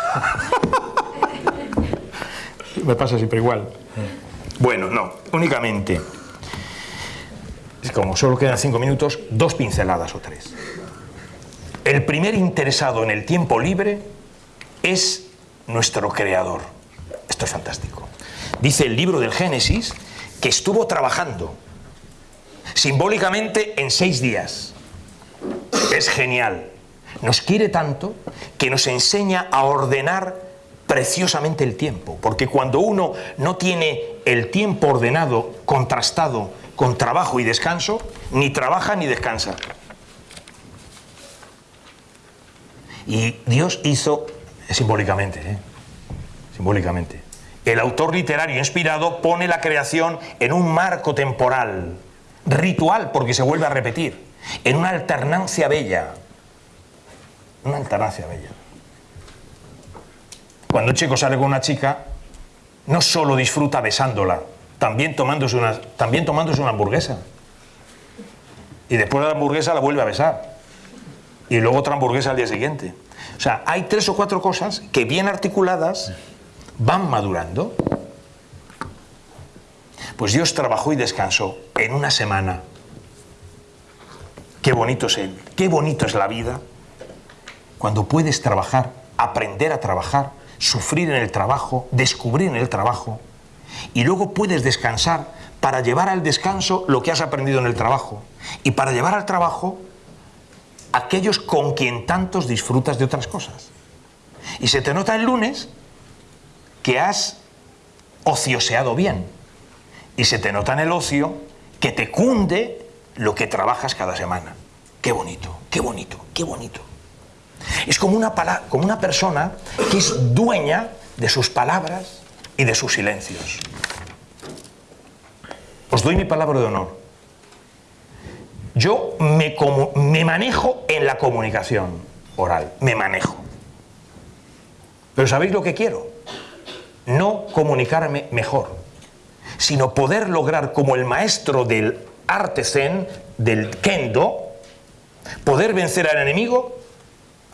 Me pasa siempre igual. Bueno, no, únicamente. Como solo quedan cinco minutos, dos pinceladas o tres. El primer interesado en el tiempo libre es nuestro creador. Esto es fantástico. Dice el libro del Génesis que estuvo trabajando simbólicamente en seis días. Es genial. Nos quiere tanto que nos enseña a ordenar preciosamente el tiempo, porque cuando uno no tiene el tiempo ordenado, contrastado con trabajo y descanso, ni trabaja ni descansa. Y Dios hizo, simbólicamente, ¿eh? simbólicamente, el autor literario inspirado pone la creación en un marco temporal, ritual, porque se vuelve a repetir, en una alternancia bella. Una alternancia bella. Cuando un chico sale con una chica, no solo disfruta besándola, también una, también tomándose una hamburguesa. Y después de la hamburguesa la vuelve a besar y luego otra hamburguesa al día siguiente. O sea, hay tres o cuatro cosas que bien articuladas van madurando. Pues Dios trabajó y descansó en una semana. Qué bonito es Él, qué bonito es la vida. Cuando puedes trabajar, aprender a trabajar, sufrir en el trabajo, descubrir en el trabajo, y luego puedes descansar para llevar al descanso lo que has aprendido en el trabajo, y para llevar al trabajo aquellos con quien tantos disfrutas de otras cosas. Y se te nota el lunes que has ocioseado bien. Y se te nota en el ocio que te cunde lo que trabajas cada semana. Qué bonito, qué bonito, qué bonito. Es como una, como una persona que es dueña de sus palabras y de sus silencios. Os doy mi palabra de honor. Yo me, manejo en la comunicación oral, me manejo. Pero ¿sabéis lo que quiero? No comunicarme mejor, sino poder lograr como el maestro del arte del kendo, poder vencer al enemigo,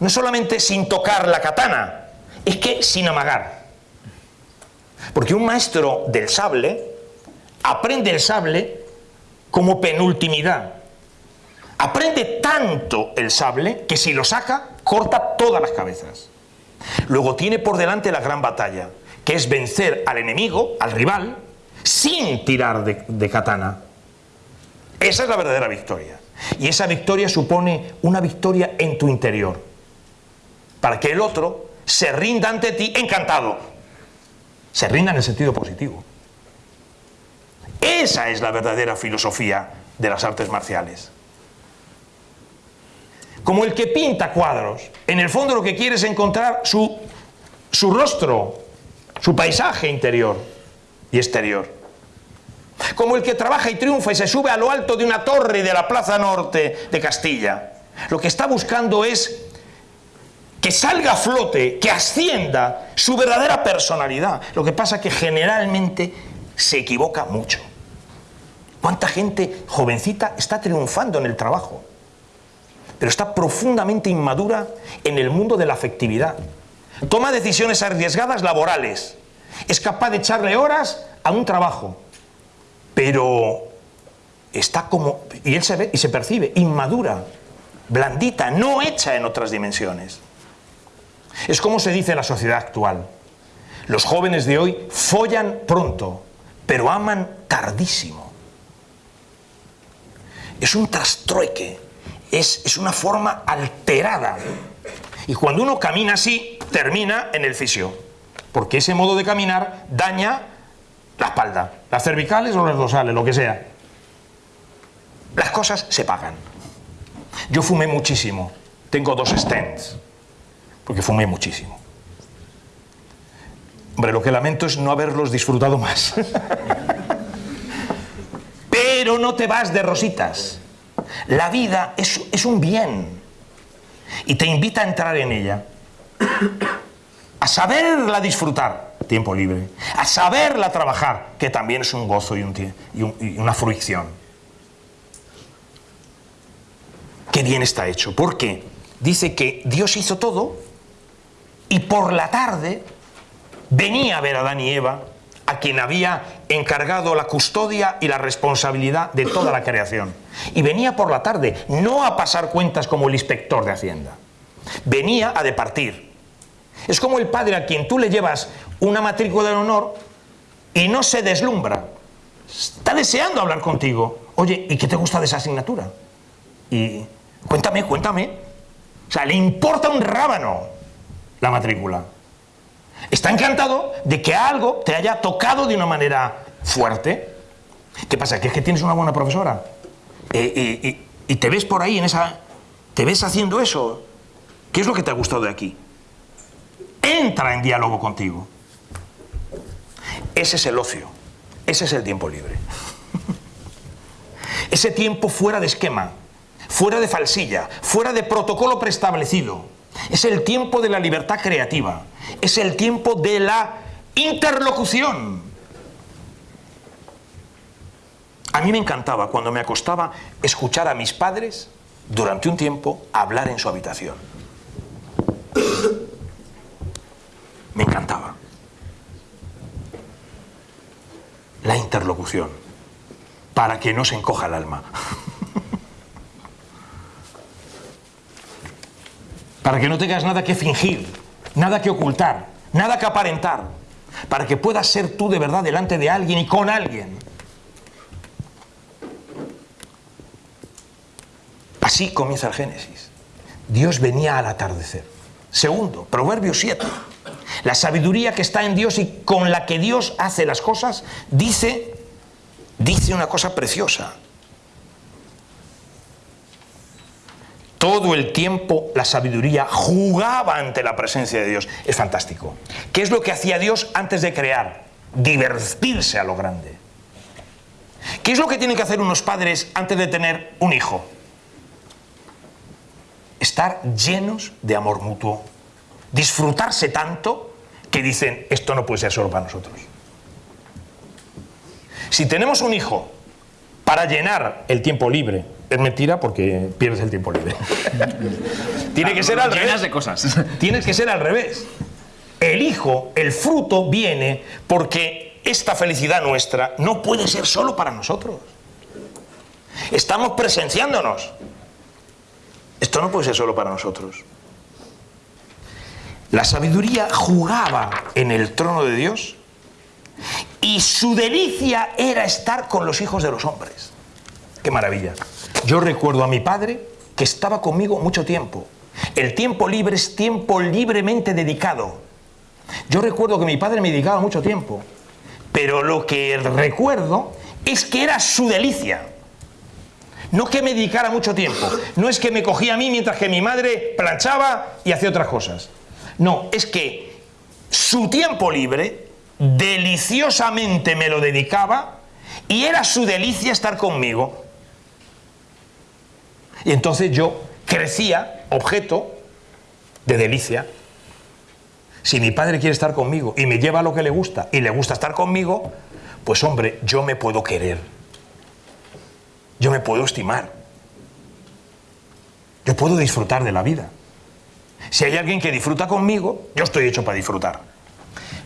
no solamente sin tocar la katana, es que sin amagar. Porque un maestro del sable aprende el sable como penultimidad. Aprende tanto el sable que si lo saca, corta todas las cabezas. Luego tiene por delante la gran batalla, que es vencer al enemigo, al rival, sin tirar de, katana. Esa es la verdadera victoria. Y esa victoria supone una victoria en tu interior. Para que el otro se rinda ante ti encantado. Se rinda en el sentido positivo. Esa es la verdadera filosofía de las artes marciales. Como el que pinta cuadros, en el fondo lo que quiere es encontrar su, su rostro, su paisaje interior y exterior. Como el que trabaja y triunfa y se sube a lo alto de una torre de la Plaza Norte de Castilla. Lo que está buscando es que salga a flote, que ascienda su verdadera personalidad. Lo que pasa es que generalmente se equivoca mucho. ¿Cuánta gente jovencita está triunfando en el trabajo? Pero está profundamente inmadura en el mundo de la afectividad. Toma decisiones arriesgadas laborales. Es capaz de echarle horas a un trabajo. Pero está como... Y él se ve y se percibe inmadura, blandita, no hecha en otras dimensiones. Es como se dice en la sociedad actual. Los jóvenes de hoy follan pronto, pero aman tardísimo es un trastrueque, es, es una forma alterada. Y cuando uno camina así, termina en el fisio, porque ese modo de caminar daña la espalda, las cervicales o las dorsales, lo que sea. Las cosas se pagan. Yo fumé muchísimo, tengo dos stents, porque fumé muchísimo. Hombre, lo que lamento es no haberlos disfrutado más. Pero no te vas de rositas. La vida es, es un bien. Y te invita a entrar en ella, a saberla disfrutar, tiempo libre, a saberla trabajar, que también es un gozo y, un, y una fruición. Qué bien está hecho, porque dice que Dios hizo todo y por la tarde venía a ver a Adán y Eva a quien había encargado la custodia y la responsabilidad de toda la creación. Y venía por la tarde, no a pasar cuentas como el inspector de Hacienda. Venía a departir. Es como el padre a quien tú le llevas una matrícula de honor y no se deslumbra. Está deseando hablar contigo. Oye, ¿y qué te gusta de esa asignatura? Y cuéntame, cuéntame. O sea, le importa un rábano la matrícula. Está encantado de que algo te haya tocado de una manera fuerte. ¿Qué pasa? ¿Que es que tienes una buena profesora? Eh, y te ves por ahí en esa... ¿Te ves haciendo eso? ¿Qué es lo que te ha gustado de aquí? Entra en diálogo contigo. Ese es el ocio. Ese es el tiempo libre. Ese tiempo fuera de esquema, fuera de falsilla, fuera de protocolo preestablecido. Es el tiempo de la libertad creativa. Es el tiempo de la interlocución. A mí me encantaba cuando me acostaba escuchar a mis padres durante un tiempo hablar en su habitación. Me encantaba. La interlocución, para que no se encoja el alma. para que no tengas nada que fingir, nada que ocultar, nada que aparentar, para que puedas ser tú de verdad delante de alguien y con alguien. Así comienza el Génesis. Dios venía al atardecer. Segundo, Proverbio 7. La sabiduría que está en Dios y con la que Dios hace las cosas, dice, dice una cosa preciosa. Todo el tiempo la sabiduría jugaba ante la presencia de Dios. Es fantástico. ¿Qué es lo que hacía Dios antes de crear? Divertirse a lo grande. ¿Qué es lo que tienen que hacer unos padres antes de tener un hijo? Estar llenos de amor mutuo. Disfrutarse tanto que dicen, esto no puede ser solo para nosotros. Si tenemos un hijo para llenar el tiempo libre, es mentira porque pierdes el tiempo libre. Tiene que ser al revés. de cosas. Tiene que ser al revés. El hijo, el fruto viene porque esta felicidad nuestra no puede ser solo para nosotros. Estamos presenciándonos. Esto no puede ser solo para nosotros. La sabiduría jugaba en el trono de Dios y su delicia era estar con los hijos de los hombres. ¡Qué maravilla! Yo recuerdo a mi padre que estaba conmigo mucho tiempo. El tiempo libre es tiempo libremente dedicado. Yo recuerdo que mi padre me dedicaba mucho tiempo, pero lo que recuerdo es que era su delicia. No que me dedicara mucho tiempo, no es que me cogía a mí mientras que mi madre planchaba y hacía otras cosas. No, es que su tiempo libre deliciosamente me lo dedicaba y era su delicia estar conmigo. Y entonces yo crecía objeto de delicia. Si mi padre quiere estar conmigo y me lleva lo que le gusta y le gusta estar conmigo, pues hombre, yo me puedo querer. Yo me puedo estimar. Yo puedo disfrutar de la vida. Si hay alguien que disfruta conmigo, yo estoy hecho para disfrutar.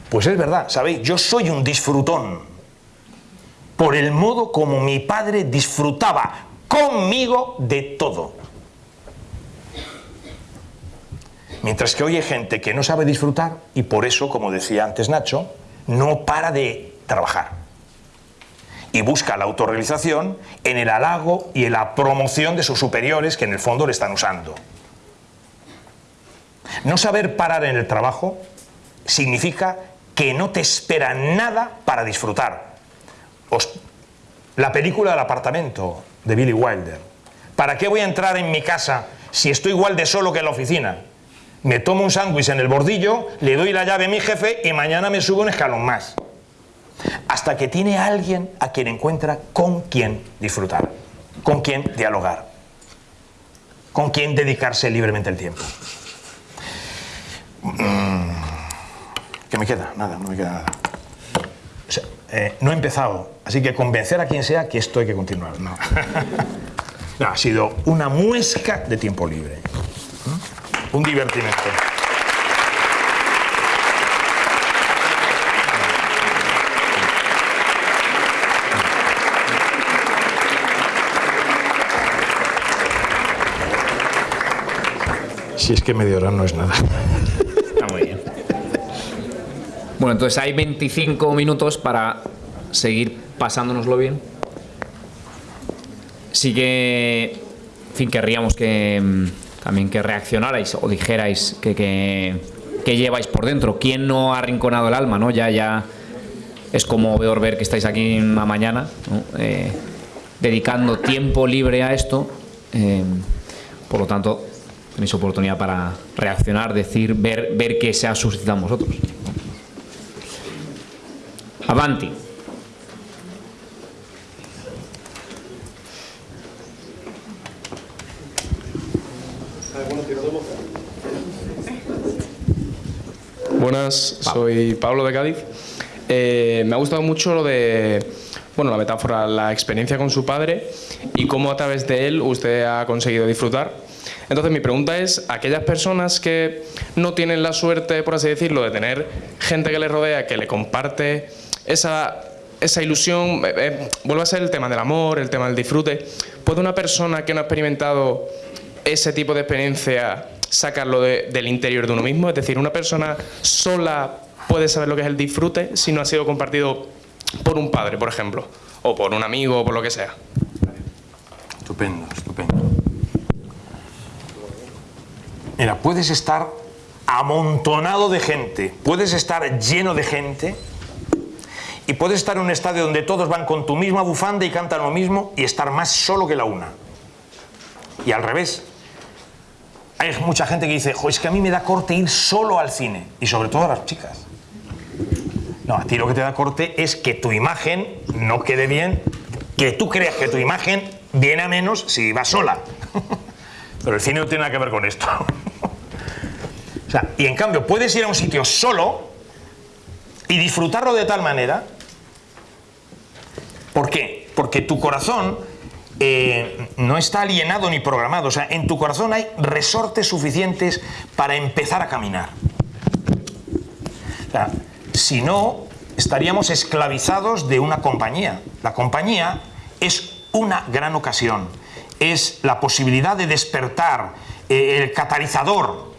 Pues es verdad, ¿sabéis? Yo soy un disfrutón por el modo como mi padre disfrutaba conmigo de todo. Mientras que hoy hay gente que no sabe disfrutar y por eso, como decía antes Nacho, no para de trabajar. Y busca la autorrealización en el halago y en la promoción de sus superiores que en el fondo le están usando. No saber parar en el trabajo significa que no te espera nada para disfrutar. la película del apartamento de Billy Wilder. ¿Para qué voy a entrar en mi casa si estoy igual de solo que en la oficina? Me tomo un sándwich en el bordillo, le doy la llave a mi jefe y mañana me subo un escalón más. Hasta que tiene alguien a quien encuentra con quien disfrutar, con quien dialogar, con quien dedicarse libremente el tiempo. Mm, ¿Qué me queda? Nada, no me queda nada. Eh, no he empezado, así que convencer a quien sea que esto hay que continuar. No. ha sido una muesca de tiempo libre. ¿Mm? Un divertimento. Si es que media hora no es nada. Bueno, entonces hay 25 minutos para seguir pasándonoslo bien. Sí que, en fin, querríamos que mm, también que reaccionarais o dijerais que, lleváis por dentro. ¿Quién no ha arrinconado el alma? ¿no? Ya, ya es como veo ver que estáis aquí una mañana, eh, dedicando tiempo libre a esto. Eh, por lo tanto, tenéis oportunidad para reaccionar, decir, ver, ver qué se ha suscitado en vosotros. Avanti. Buenas, soy Pablo de Cádiz. Eh, me ha gustado mucho lo de, bueno, la metáfora, la experiencia con su padre y cómo a través de él usted ha conseguido disfrutar. Entonces mi pregunta es, aquellas personas que no tienen la suerte, por así decirlo, de tener gente que le rodea, que le comparte esa, esa ilusión, eh, eh, vuelve a ser el tema del amor, el tema del disfrute. ¿Puede una persona que no ha experimentado ese tipo de experiencia sacarlo del interior de uno mismo? Es decir, una persona sola puede saber lo que es el disfrute si no ha sido compartido por un padre, por ejemplo, o por un amigo, o por lo que sea. Estupendo, estupendo. Mira, puedes estar amontonado de gente, puedes estar lleno de gente y puedes estar en un estadio donde todos van con tu misma bufanda y cantan lo mismo y estar más solo que la una. Y al revés. Hay mucha gente que dice, es que a mí me da corte ir solo al cine. Y sobre todo a las chicas. No, a ti lo que te da corte es que tu imagen no quede bien, que tú creas que tu imagen viene a menos si vas sola. Pero el cine no tiene nada que ver con esto. o sea, y en cambio, puedes ir a un sitio solo y disfrutarlo de tal manera ¿Por qué? Porque tu corazón eh, no está alienado ni programado. O sea, en tu corazón hay resortes suficientes para empezar a caminar. O sea, si no, estaríamos esclavizados de una compañía. La compañía es una gran ocasión. Es la posibilidad de despertar, eh, el catalizador,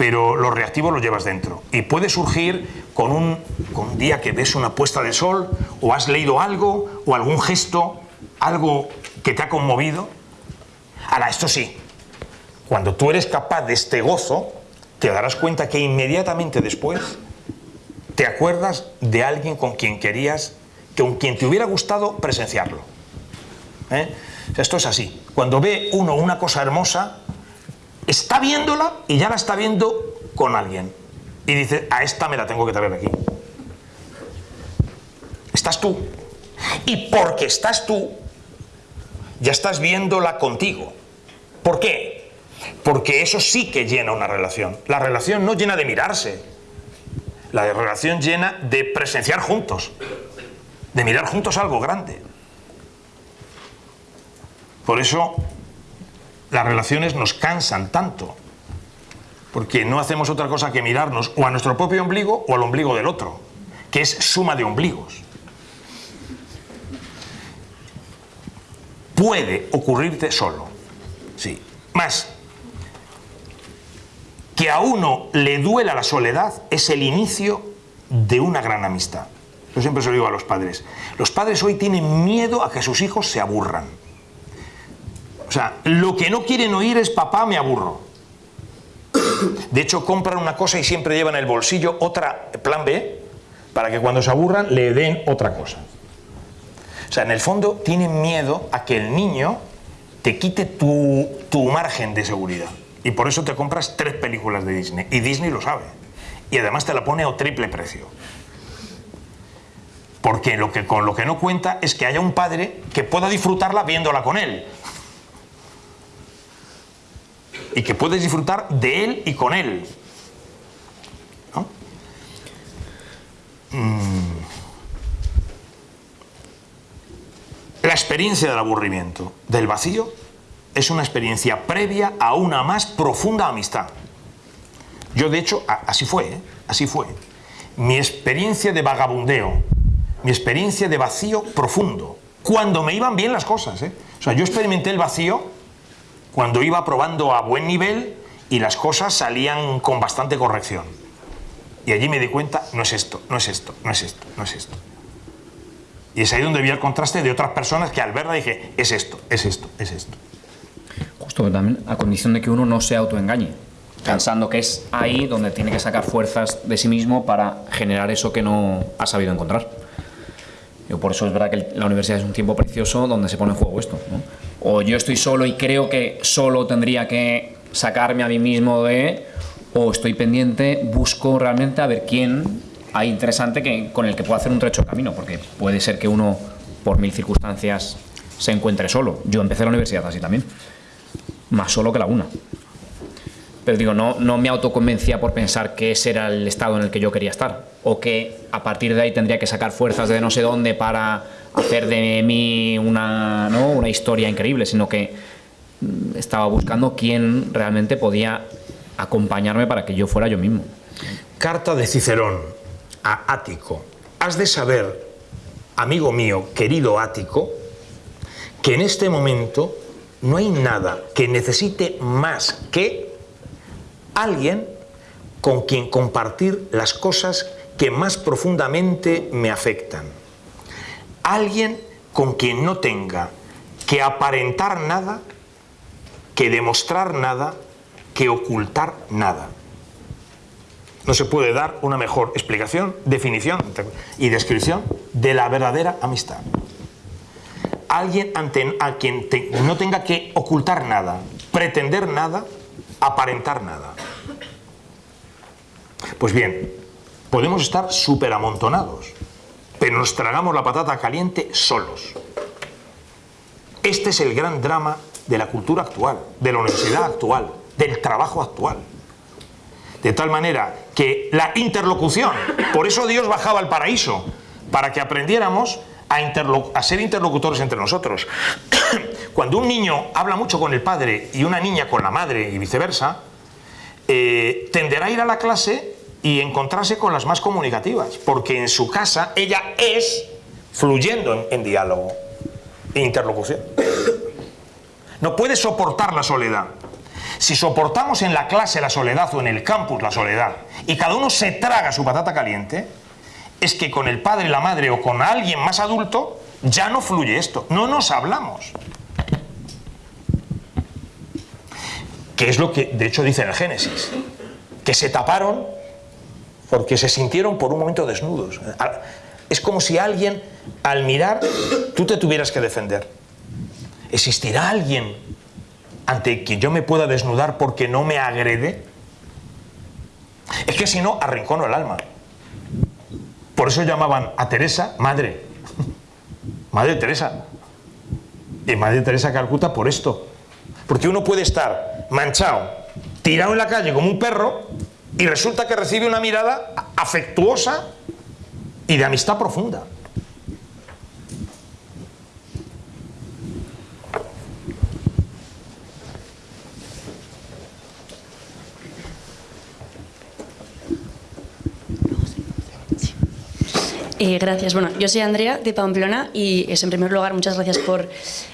pero los reactivos los llevas dentro. Y puede surgir con un, día que ves una puesta de sol, o has leído algo, o algún gesto, algo que te ha conmovido. Ahora, esto sí, cuando tú eres capaz de este gozo, te darás cuenta que inmediatamente después te acuerdas de alguien con quien querías, con quien te hubiera gustado presenciarlo. ¿Eh? Esto es así. Cuando ve uno una cosa hermosa, está viéndola y ya la está viendo con alguien. Y dice, a esta me la tengo que traer aquí. Estás tú. Y porque estás tú, ya estás viéndola contigo. ¿Por qué? Porque eso sí que llena una relación. La relación no llena de mirarse. La relación llena de presenciar juntos. De mirar juntos algo grande. Por eso las relaciones nos cansan tanto. Porque no hacemos otra cosa que mirarnos o a nuestro propio ombligo o al ombligo del otro, que es suma de ombligos. puede ocurrirte solo. Sí. Más, que a uno le duela la soledad es el inicio de una gran amistad. Yo siempre se lo digo a los padres. Los padres hoy tienen miedo a que sus hijos se aburran. O sea, lo que no quieren oír es papá, me aburro. De hecho, compran una cosa y siempre llevan en el bolsillo otra plan B para que cuando se aburran le den otra cosa. O sea, en el fondo tienen miedo a que el niño te quite tu, margen de seguridad. Y por eso te compras tres películas de Disney. Y Disney lo sabe. Y además te la pone a triple precio. Porque lo que, con lo que no cuenta es que haya un padre que pueda disfrutarla viéndola con él. Y que puedes disfrutar de él y con él. Mm. La experiencia del aburrimiento, del vacío, es una experiencia previa a una más profunda amistad. Yo, de hecho, así fue, ¿eh? así fue. Mi experiencia de vagabundeo, mi experiencia de vacío profundo, cuando me iban bien las cosas. ¿eh? O sea, yo experimenté el vacío cuando iba probando a buen nivel y las cosas salían con bastante corrección. Y allí me di cuenta, no es esto, no es esto, no es esto, no es esto. Y es ahí donde vi el contraste de otras personas que al verla dije, es esto, es esto, es esto. Justo también a condición de que uno no se autoengañe, pensando que es ahí donde tiene que sacar fuerzas de sí mismo para generar eso que no ha sabido encontrar. Yo por eso es verdad que la universidad es un tiempo precioso donde se pone en juego esto. O yo estoy solo y creo que solo tendría que sacarme a mí mismo de, o estoy pendiente, busco realmente a ver quién hay interesante que, con el que pueda hacer un trecho de camino, porque puede ser que uno, por mil circunstancias, se encuentre solo. Yo empecé la universidad así también, más solo que la una. Pero digo, no, no me autoconvencía por pensar que ese era el estado en el que yo quería estar, o que a partir de ahí tendría que sacar fuerzas de no sé dónde para hacer de mí una, ¿no? una historia increíble, sino que mm, estaba buscando quién realmente podía acompañarme para que yo fuera yo mismo. Carta de Cicerón, a Ático. Has de saber, amigo mío, querido Ático, que en este momento no hay nada que necesite más que alguien con quien compartir las cosas que más profundamente me afectan. Alguien con quien no tenga que aparentar nada, que demostrar nada, que ocultar nada. No se puede dar una mejor explicación, definición y descripción de la verdadera amistad. Alguien ante, a quien no tenga que ocultar nada, pretender nada, aparentar nada. Pues bien, podemos estar súper amontonados, pero nos tragamos la patata caliente solos. Este es el gran drama de la cultura actual, de la universidad actual, del trabajo actual. De tal manera que la interlocución, por eso Dios bajaba al paraíso, para que aprendiéramos a, ser interlocutores entre nosotros. Cuando un niño habla mucho con el padre y una niña con la madre y viceversa, eh, tenderá a ir a la clase y encontrarse con las más comunicativas, porque en su casa ella es fluyendo en, diálogo e interlocución. No puede soportar la soledad. Si soportamos en la clase la soledad o en el campus la soledad y cada uno se traga su patata caliente, es que con el padre, la madre o con alguien más adulto ya no fluye esto, no nos hablamos. Que es lo que de hecho dice en el Génesis, que se taparon porque se sintieron por un momento desnudos. Es como si alguien, al mirar, tú te tuvieras que defender. ¿Existirá alguien ante quien yo me pueda desnudar porque no me agrede? Es que si no, arrincono el alma. Por eso llamaban a Teresa madre. Madre Teresa. Y Madre Teresa Calcuta por esto. Porque uno puede estar manchado, tirado en la calle como un perro, y resulta que recibe una mirada afectuosa y de amistad profunda. Eh, gracias. Bueno, yo soy Andrea de Pamplona y es en primer lugar muchas gracias por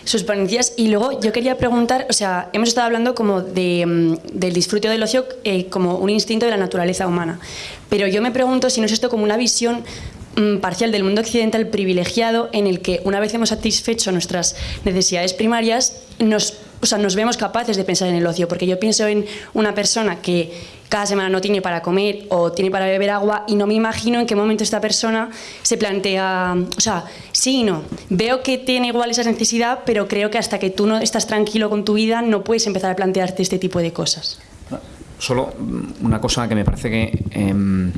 sus ponencias. Y luego yo quería preguntar, o sea, hemos estado hablando como de, mm, del disfrute del ocio eh, como un instinto de la naturaleza humana. Pero yo me pregunto si no es esto como una visión mm, parcial del mundo occidental privilegiado en el que una vez hemos satisfecho nuestras necesidades primarias, nos o sea, nos vemos capaces de pensar en el ocio, porque yo pienso en una persona que cada semana no tiene para comer o tiene para beber agua y no me imagino en qué momento esta persona se plantea, o sea, sí y no. Veo que tiene igual esa necesidad, pero creo que hasta que tú no estás tranquilo con tu vida no puedes empezar a plantearte este tipo de cosas. Solo una cosa que me parece que em,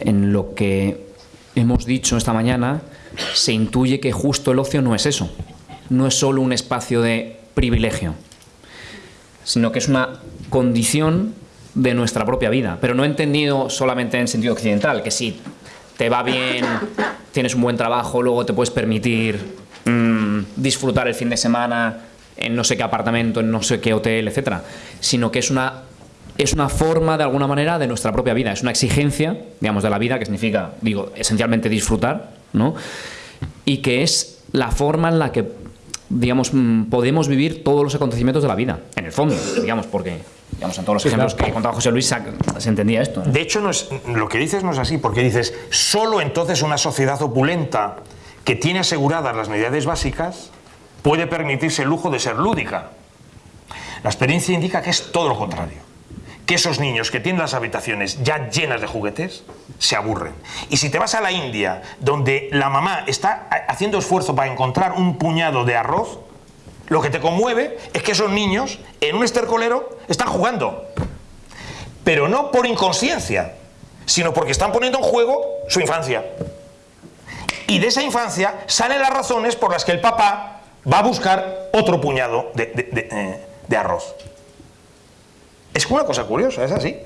en lo que hemos dicho esta mañana se intuye que justo el ocio no es eso. No es solo un espacio de privilegio, sino que es una condición de nuestra propia vida, pero no entendido solamente en sentido occidental, que si te va bien, tienes un buen trabajo, luego te puedes permitir mm, disfrutar el fin de semana en no sé qué apartamento, en no sé qué hotel, etcétera, sino que es una es una forma de alguna manera de nuestra propia vida, es una exigencia, digamos, de la vida que significa, digo, esencialmente disfrutar, ¿no? Y que es la forma en la que digamos, mm, podemos vivir todos los acontecimientos de la vida, en el fondo, digamos, porque digamos, en todos los ejemplos que contaba José Luis se, entendía esto. De hecho, no es, lo que dices no es así, porque dices, solo entonces una sociedad opulenta que tiene aseguradas las necesidades básicas puede permitirse el lujo de ser lúdica. La experiencia indica que es todo lo contrario que esos niños que tienen las habitaciones ya llenas de juguetes se aburren. Y si te vas a la India, donde la mamá está haciendo esfuerzo para encontrar un puñado de arroz, lo que te conmueve es que esos niños en un estercolero están jugando. Pero no por inconsciencia, sino porque están poniendo en juego su infancia. Y de esa infancia salen las razones por las que el papá va a buscar otro puñado de, de eh, arroz. Es una cosa curiosa, es así.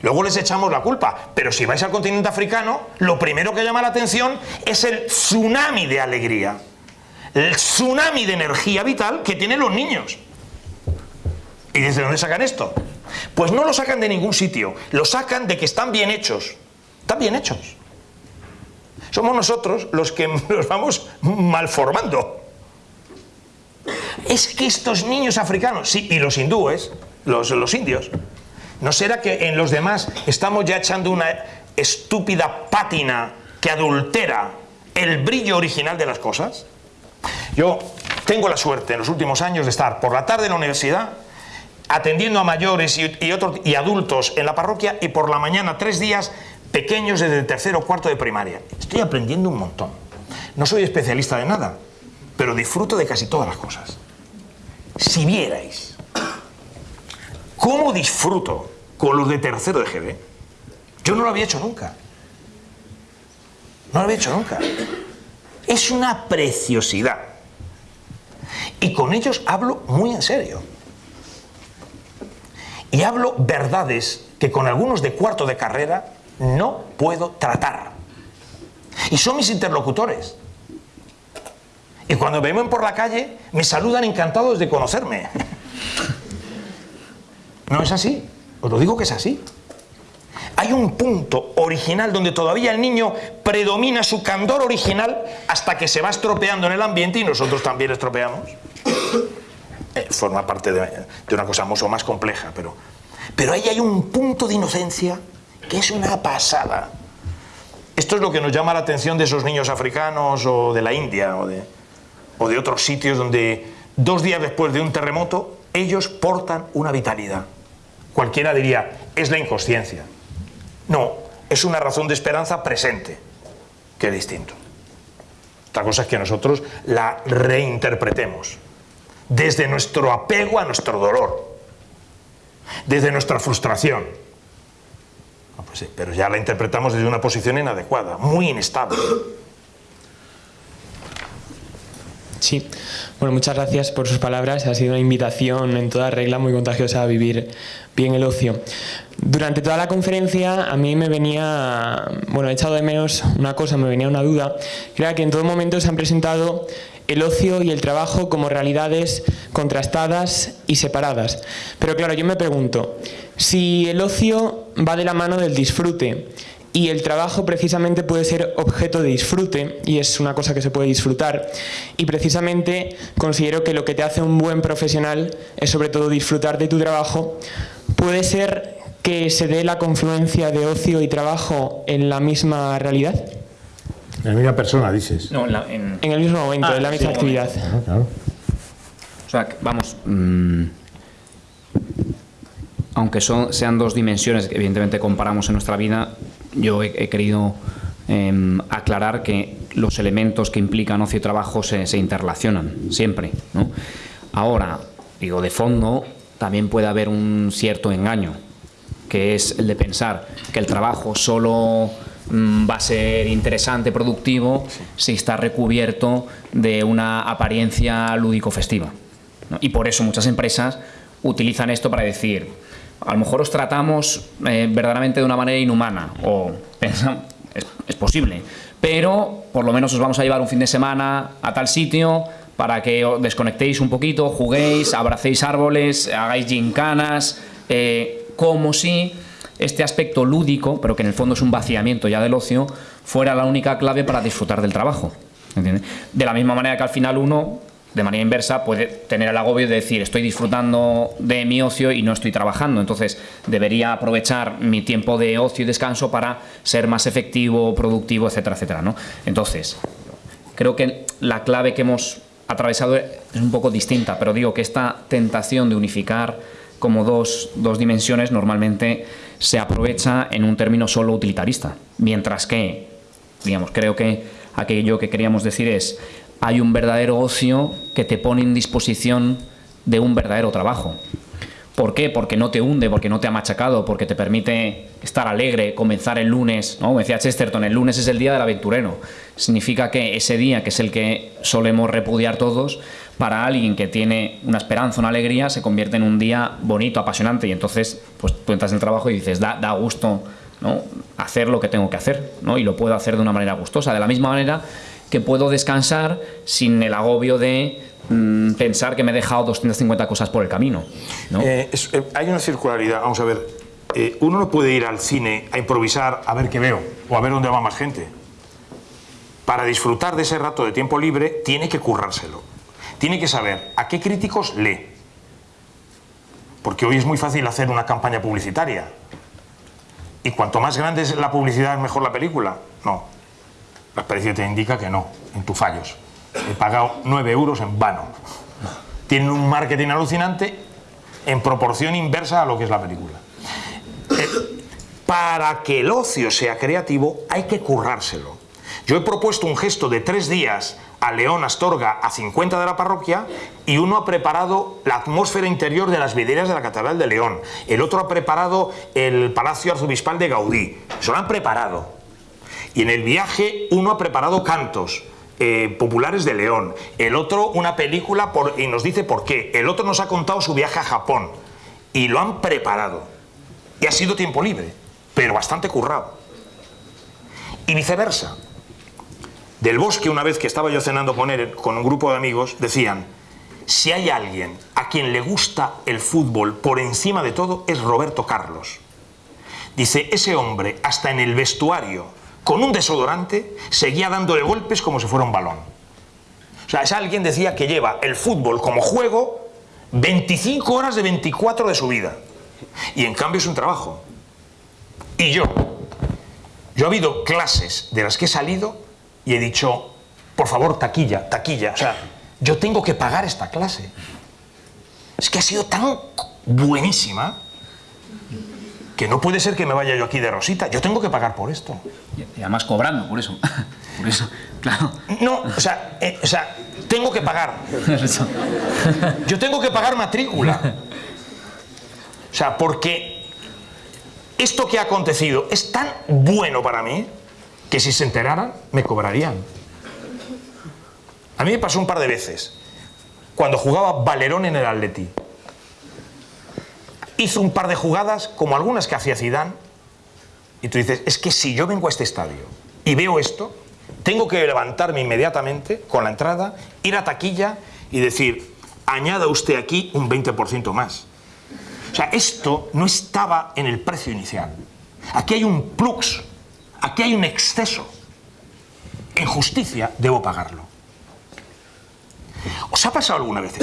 Luego les echamos la culpa, pero si vais al continente africano, lo primero que llama la atención es el tsunami de alegría, el tsunami de energía vital que tienen los niños. ¿Y desde dónde sacan esto? Pues no lo sacan de ningún sitio, lo sacan de que están bien hechos. Están bien hechos. Somos nosotros los que los vamos malformando. Es que estos niños africanos, sí, y los hindúes, los, indios. ¿No será que en los demás estamos ya echando una estúpida pátina que adultera el brillo original de las cosas? Yo tengo la suerte en los últimos años de estar por la tarde en la universidad atendiendo a mayores y, otros, y adultos en la parroquia y por la mañana tres días pequeños desde tercero o cuarto de primaria. Estoy aprendiendo un montón. No soy especialista de nada, pero disfruto de casi todas las cosas. Si vierais ¿Cómo disfruto con los de tercero de GB? Yo no lo había hecho nunca. No lo había hecho nunca. Es una preciosidad. Y con ellos hablo muy en serio. Y hablo verdades que con algunos de cuarto de carrera no puedo tratar. Y son mis interlocutores. Y cuando me ven por la calle, me saludan encantados de conocerme. No es así, os lo digo que es así. Hay un punto original donde todavía el niño predomina su candor original hasta que se va estropeando en el ambiente y nosotros también estropeamos. Eh, forma parte de, una cosa mucho más compleja, pero, pero ahí hay un punto de inocencia que es una pasada. Esto es lo que nos llama la atención de esos niños africanos o de la India o de otros sitios donde dos días después de un terremoto ellos portan una vitalidad. Cualquiera diría, es la inconsciencia. No, es una razón de esperanza presente, que es distinto. Otra cosa es que nosotros la reinterpretemos desde nuestro apego a nuestro dolor, desde nuestra frustración. No, pues pero ya la interpretamos desde una posición inadecuada, muy inestable. Sí, bueno, muchas gracias por sus palabras. Ha sido una invitación en toda regla muy contagiosa a vivir bien el ocio. Durante toda la conferencia a mí me venía, bueno, he echado de menos una cosa, me venía una duda, que era que en todo momento se han presentado el ocio y el trabajo como realidades contrastadas y separadas. Pero claro, yo me pregunto, si el ocio va de la mano del disfrute y el trabajo precisamente puede ser objeto de disfrute y es una cosa que se puede disfrutar. Y precisamente considero que lo que te hace un buen profesional es sobre todo disfrutar de tu trabajo. Puede ser que se dé la confluencia de ocio y trabajo en la misma realidad en la misma persona dices. No, en, la, en... en, el mismo momento ah, en la misma sí, actividad. Ah, claro. o sea vamos mmm aunque son, sean dos dimensiones que evidentemente comparamos en nuestra vida, yo he, querido eh, aclarar que los elementos que implican ocio y trabajo se, interrelacionan siempre. Ahora, digo, de fondo también puede haber un cierto engaño, que es el de pensar que el trabajo solo mmm, va a ser interesante, productivo, si está recubierto de una apariencia lúdico-festiva. Y por eso muchas empresas utilizan esto para decir, a lo mejor os tratamos eh, verdaderamente de una manera inhumana, o es, posible, pero por lo menos os vamos a llevar un fin de semana a tal sitio para que os desconectéis un poquito, juguéis, abracéis árboles, hagáis gincanas, eh, como si este aspecto lúdico, pero que en el fondo es un vaciamiento ya del ocio, fuera la única clave para disfrutar del trabajo. ¿entiendes? De la misma manera que al final uno de manera inversa puede tener el agobio de decir estoy disfrutando de mi ocio y no estoy trabajando, entonces debería aprovechar mi tiempo de ocio y descanso para ser más efectivo, productivo, etcétera, etcétera. ¿no? Entonces, creo que la clave que hemos atravesado es un poco distinta, pero digo que esta tentación de unificar como dos, dos dimensiones normalmente se aprovecha en un término solo utilitarista, mientras que, digamos, creo que aquello que queríamos decir es hay un verdadero ocio que te pone en disposición de un verdadero trabajo. ¿Por qué? Porque no te hunde, porque no te ha machacado, porque te permite estar alegre, comenzar el lunes. ¿no? Como decía Chesterton, el lunes es el día del aventurero. Significa que ese día, que es el que solemos repudiar todos, para alguien que tiene una esperanza, una alegría, se convierte en un día bonito, apasionante. Y entonces pues, tú entras en el trabajo y dices, da, da gusto ¿no? hacer lo que tengo que hacer. ¿no? Y lo puedo hacer de una manera gustosa. De la misma manera que puedo descansar sin el agobio de mmm, pensar que me he dejado 250 cosas por el camino. ¿no? Eh, eh, hay una circularidad, vamos a ver, eh, uno no puede ir al cine a improvisar a ver qué veo o a ver dónde va más gente. Para disfrutar de ese rato de tiempo libre tiene que currárselo. Tiene que saber a qué críticos lee. Porque hoy es muy fácil hacer una campaña publicitaria. Y cuanto más grande es la publicidad, mejor la película. No, la experiencia te indica que no, en tus fallos. He pagado 9 euros en vano. Tienen un marketing alucinante en proporción inversa a lo que es la película. Eh, para que el ocio sea creativo hay que currárselo. Yo he propuesto un gesto de tres días a León Astorga a 50 de la parroquia y uno ha preparado la atmósfera interior de las videras de la Catedral de León. El otro ha preparado el Palacio Arzobispal de Gaudí. Eso lo han preparado. Y en el viaje uno ha preparado cantos, eh, populares de León, el otro una película y nos dice por qué, el otro nos ha contado su viaje a Japón y lo han preparado. Y ha sido tiempo libre, pero bastante currado. Y viceversa. del bosque, una vez que estaba yo cenando con él, con un grupo de amigos, decían, si hay alguien a quien le gusta el fútbol por encima de todo, es Roberto Carlos. Dice, ese hombre, hasta en el vestuario, con un desodorante, seguía dándole golpes como si fuera un balón. O sea, es alguien, decía, que lleva el fútbol como juego 25 horas de 24 de su vida. Y en cambio es un trabajo. Y yo, yo he habido clases de las que he salido y he dicho, por favor, taquilla, taquilla. O sea, yo tengo que pagar esta clase. Es que ha sido tan buenísima que no puede ser que me vaya yo aquí de rosita. Yo tengo que pagar por esto. Y además cobrando, por eso. Por eso, claro. No, o sea, eh, o sea tengo que pagar. Yo tengo que pagar matrícula. O sea, porque esto que ha acontecido es tan bueno para mí que si se enteraran me cobrarían. A mí me pasó un par de veces. Cuando jugaba Valerón en el Atleti. Hizo un par de jugadas como algunas que hacía Zidane. Y tú dices, es que si yo vengo a este estadio y veo esto, tengo que levantarme inmediatamente con la entrada, ir a taquilla y decir, añada usted aquí un 20% más. O sea, esto no estaba en el precio inicial. Aquí hay un plux, aquí hay un exceso. En justicia debo pagarlo. ¿Os ha pasado alguna vez?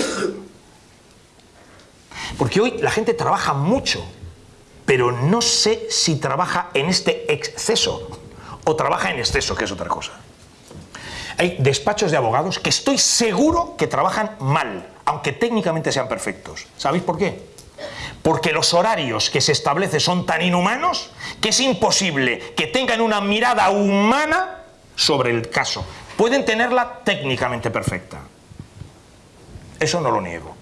Porque hoy la gente trabaja mucho, pero no sé si trabaja en este exceso o trabaja en exceso, que es otra cosa. Hay despachos de abogados que estoy seguro que trabajan mal, aunque técnicamente sean perfectos. ¿Sabéis por qué? Porque los horarios que se establecen son tan inhumanos que es imposible que tengan una mirada humana sobre el caso. Pueden tenerla técnicamente perfecta, eso no lo niego.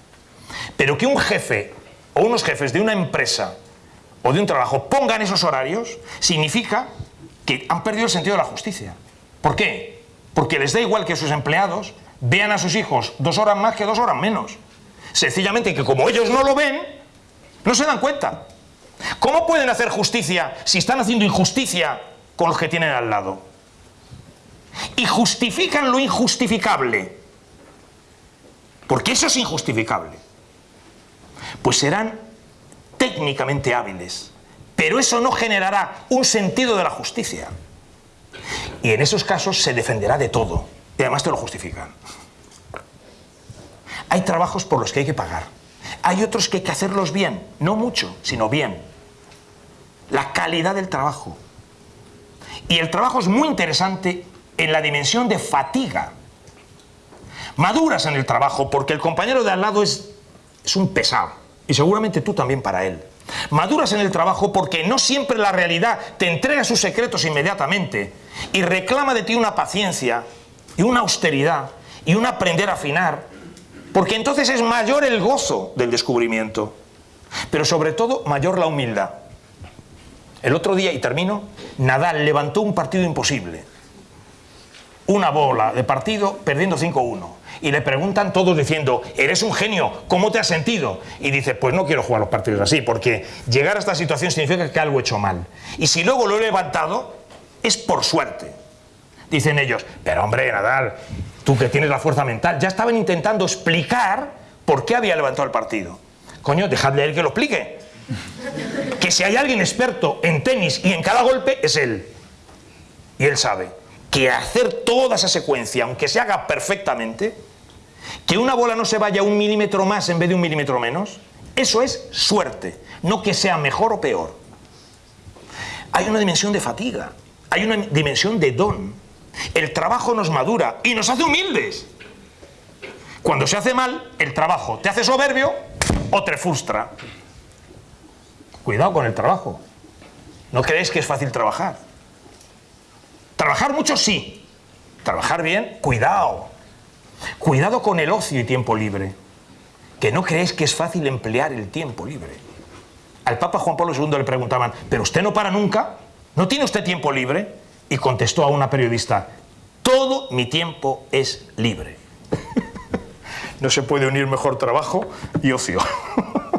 Pero que un jefe o unos jefes de una empresa o de un trabajo pongan esos horarios significa que han perdido el sentido de la justicia. ¿Por qué? Porque les da igual que sus empleados vean a sus hijos dos horas más que dos horas menos. Sencillamente que como ellos no lo ven, no se dan cuenta. ¿Cómo pueden hacer justicia si están haciendo injusticia con los que tienen al lado? Y justifican lo injustificable porque eso es injustificable, pues serán técnicamente hábiles, pero eso no generará un sentido de la justicia. Y en esos casos se defenderá de todo, y además te lo justifican. Hay trabajos por los que hay que pagar, hay otros que hay que hacerlos bien, no mucho, sino bien. La calidad del trabajo. Y el trabajo es muy interesante en la dimensión de fatiga maduras en el trabajo porque el compañero de al lado es, es un pesado y seguramente tú también para él. Maduras en el trabajo porque no siempre la realidad te entrega sus secretos inmediatamente y reclama de ti una paciencia y una austeridad y un aprender a afinar, porque entonces es mayor el gozo del descubrimiento, pero sobre todo mayor la humildad. El otro día, y termino, Nadal levantó un partido imposible. Una bola de partido perdiendo 5-1 y le preguntan todos diciendo, eres un genio, ¿cómo te has sentido? Y dice, pues no quiero jugar los partidos así, porque llegar a esta situación significa que algo he hecho mal. Y si luego lo he levantado, es por suerte. Dicen ellos, pero hombre, Nadal, tú que tienes la fuerza mental, ya estaban intentando explicar por qué había levantado el partido. Coño, dejadle a él que lo explique. Que si hay alguien experto en tenis y en cada golpe, es él. Y él sabe que hacer toda esa secuencia, aunque se haga perfectamente, que una bola no se vaya un milímetro más en vez de un milímetro menos, eso es suerte, no que sea mejor o peor. Hay una dimensión de fatiga, hay una dimensión de don. El trabajo nos madura y nos hace humildes. Cuando se hace mal, el trabajo te hace soberbio o te frustra. Cuidado con el trabajo. No creéis que es fácil trabajar. Trabajar mucho sí. Trabajar bien, cuidado. Cuidado con el ocio y tiempo libre, que no creéis que es fácil emplear el tiempo libre. Al Papa Juan Pablo II le preguntaban, ¿pero usted no para nunca? ¿No tiene usted tiempo libre? Y contestó a una periodista, todo mi tiempo es libre. no se puede unir mejor trabajo y ocio.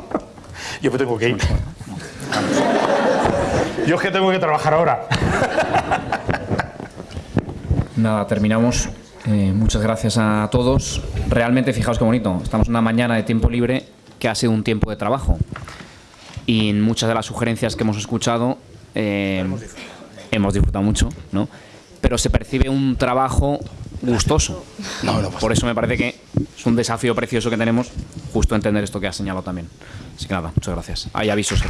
Yo me tengo que ir. Yo es que tengo que trabajar ahora. Nada, terminamos. Eh, muchas gracias a todos. Realmente, fijaos qué bonito. Estamos en una mañana de tiempo libre que ha sido un tiempo de trabajo. Y en muchas de las sugerencias que hemos escuchado eh, hemos disfrutado mucho, ¿no? Pero se percibe un trabajo gustoso. Por eso me parece que es un desafío precioso que tenemos justo entender esto que has señalado también. Así que nada, muchas gracias. Hay avisos.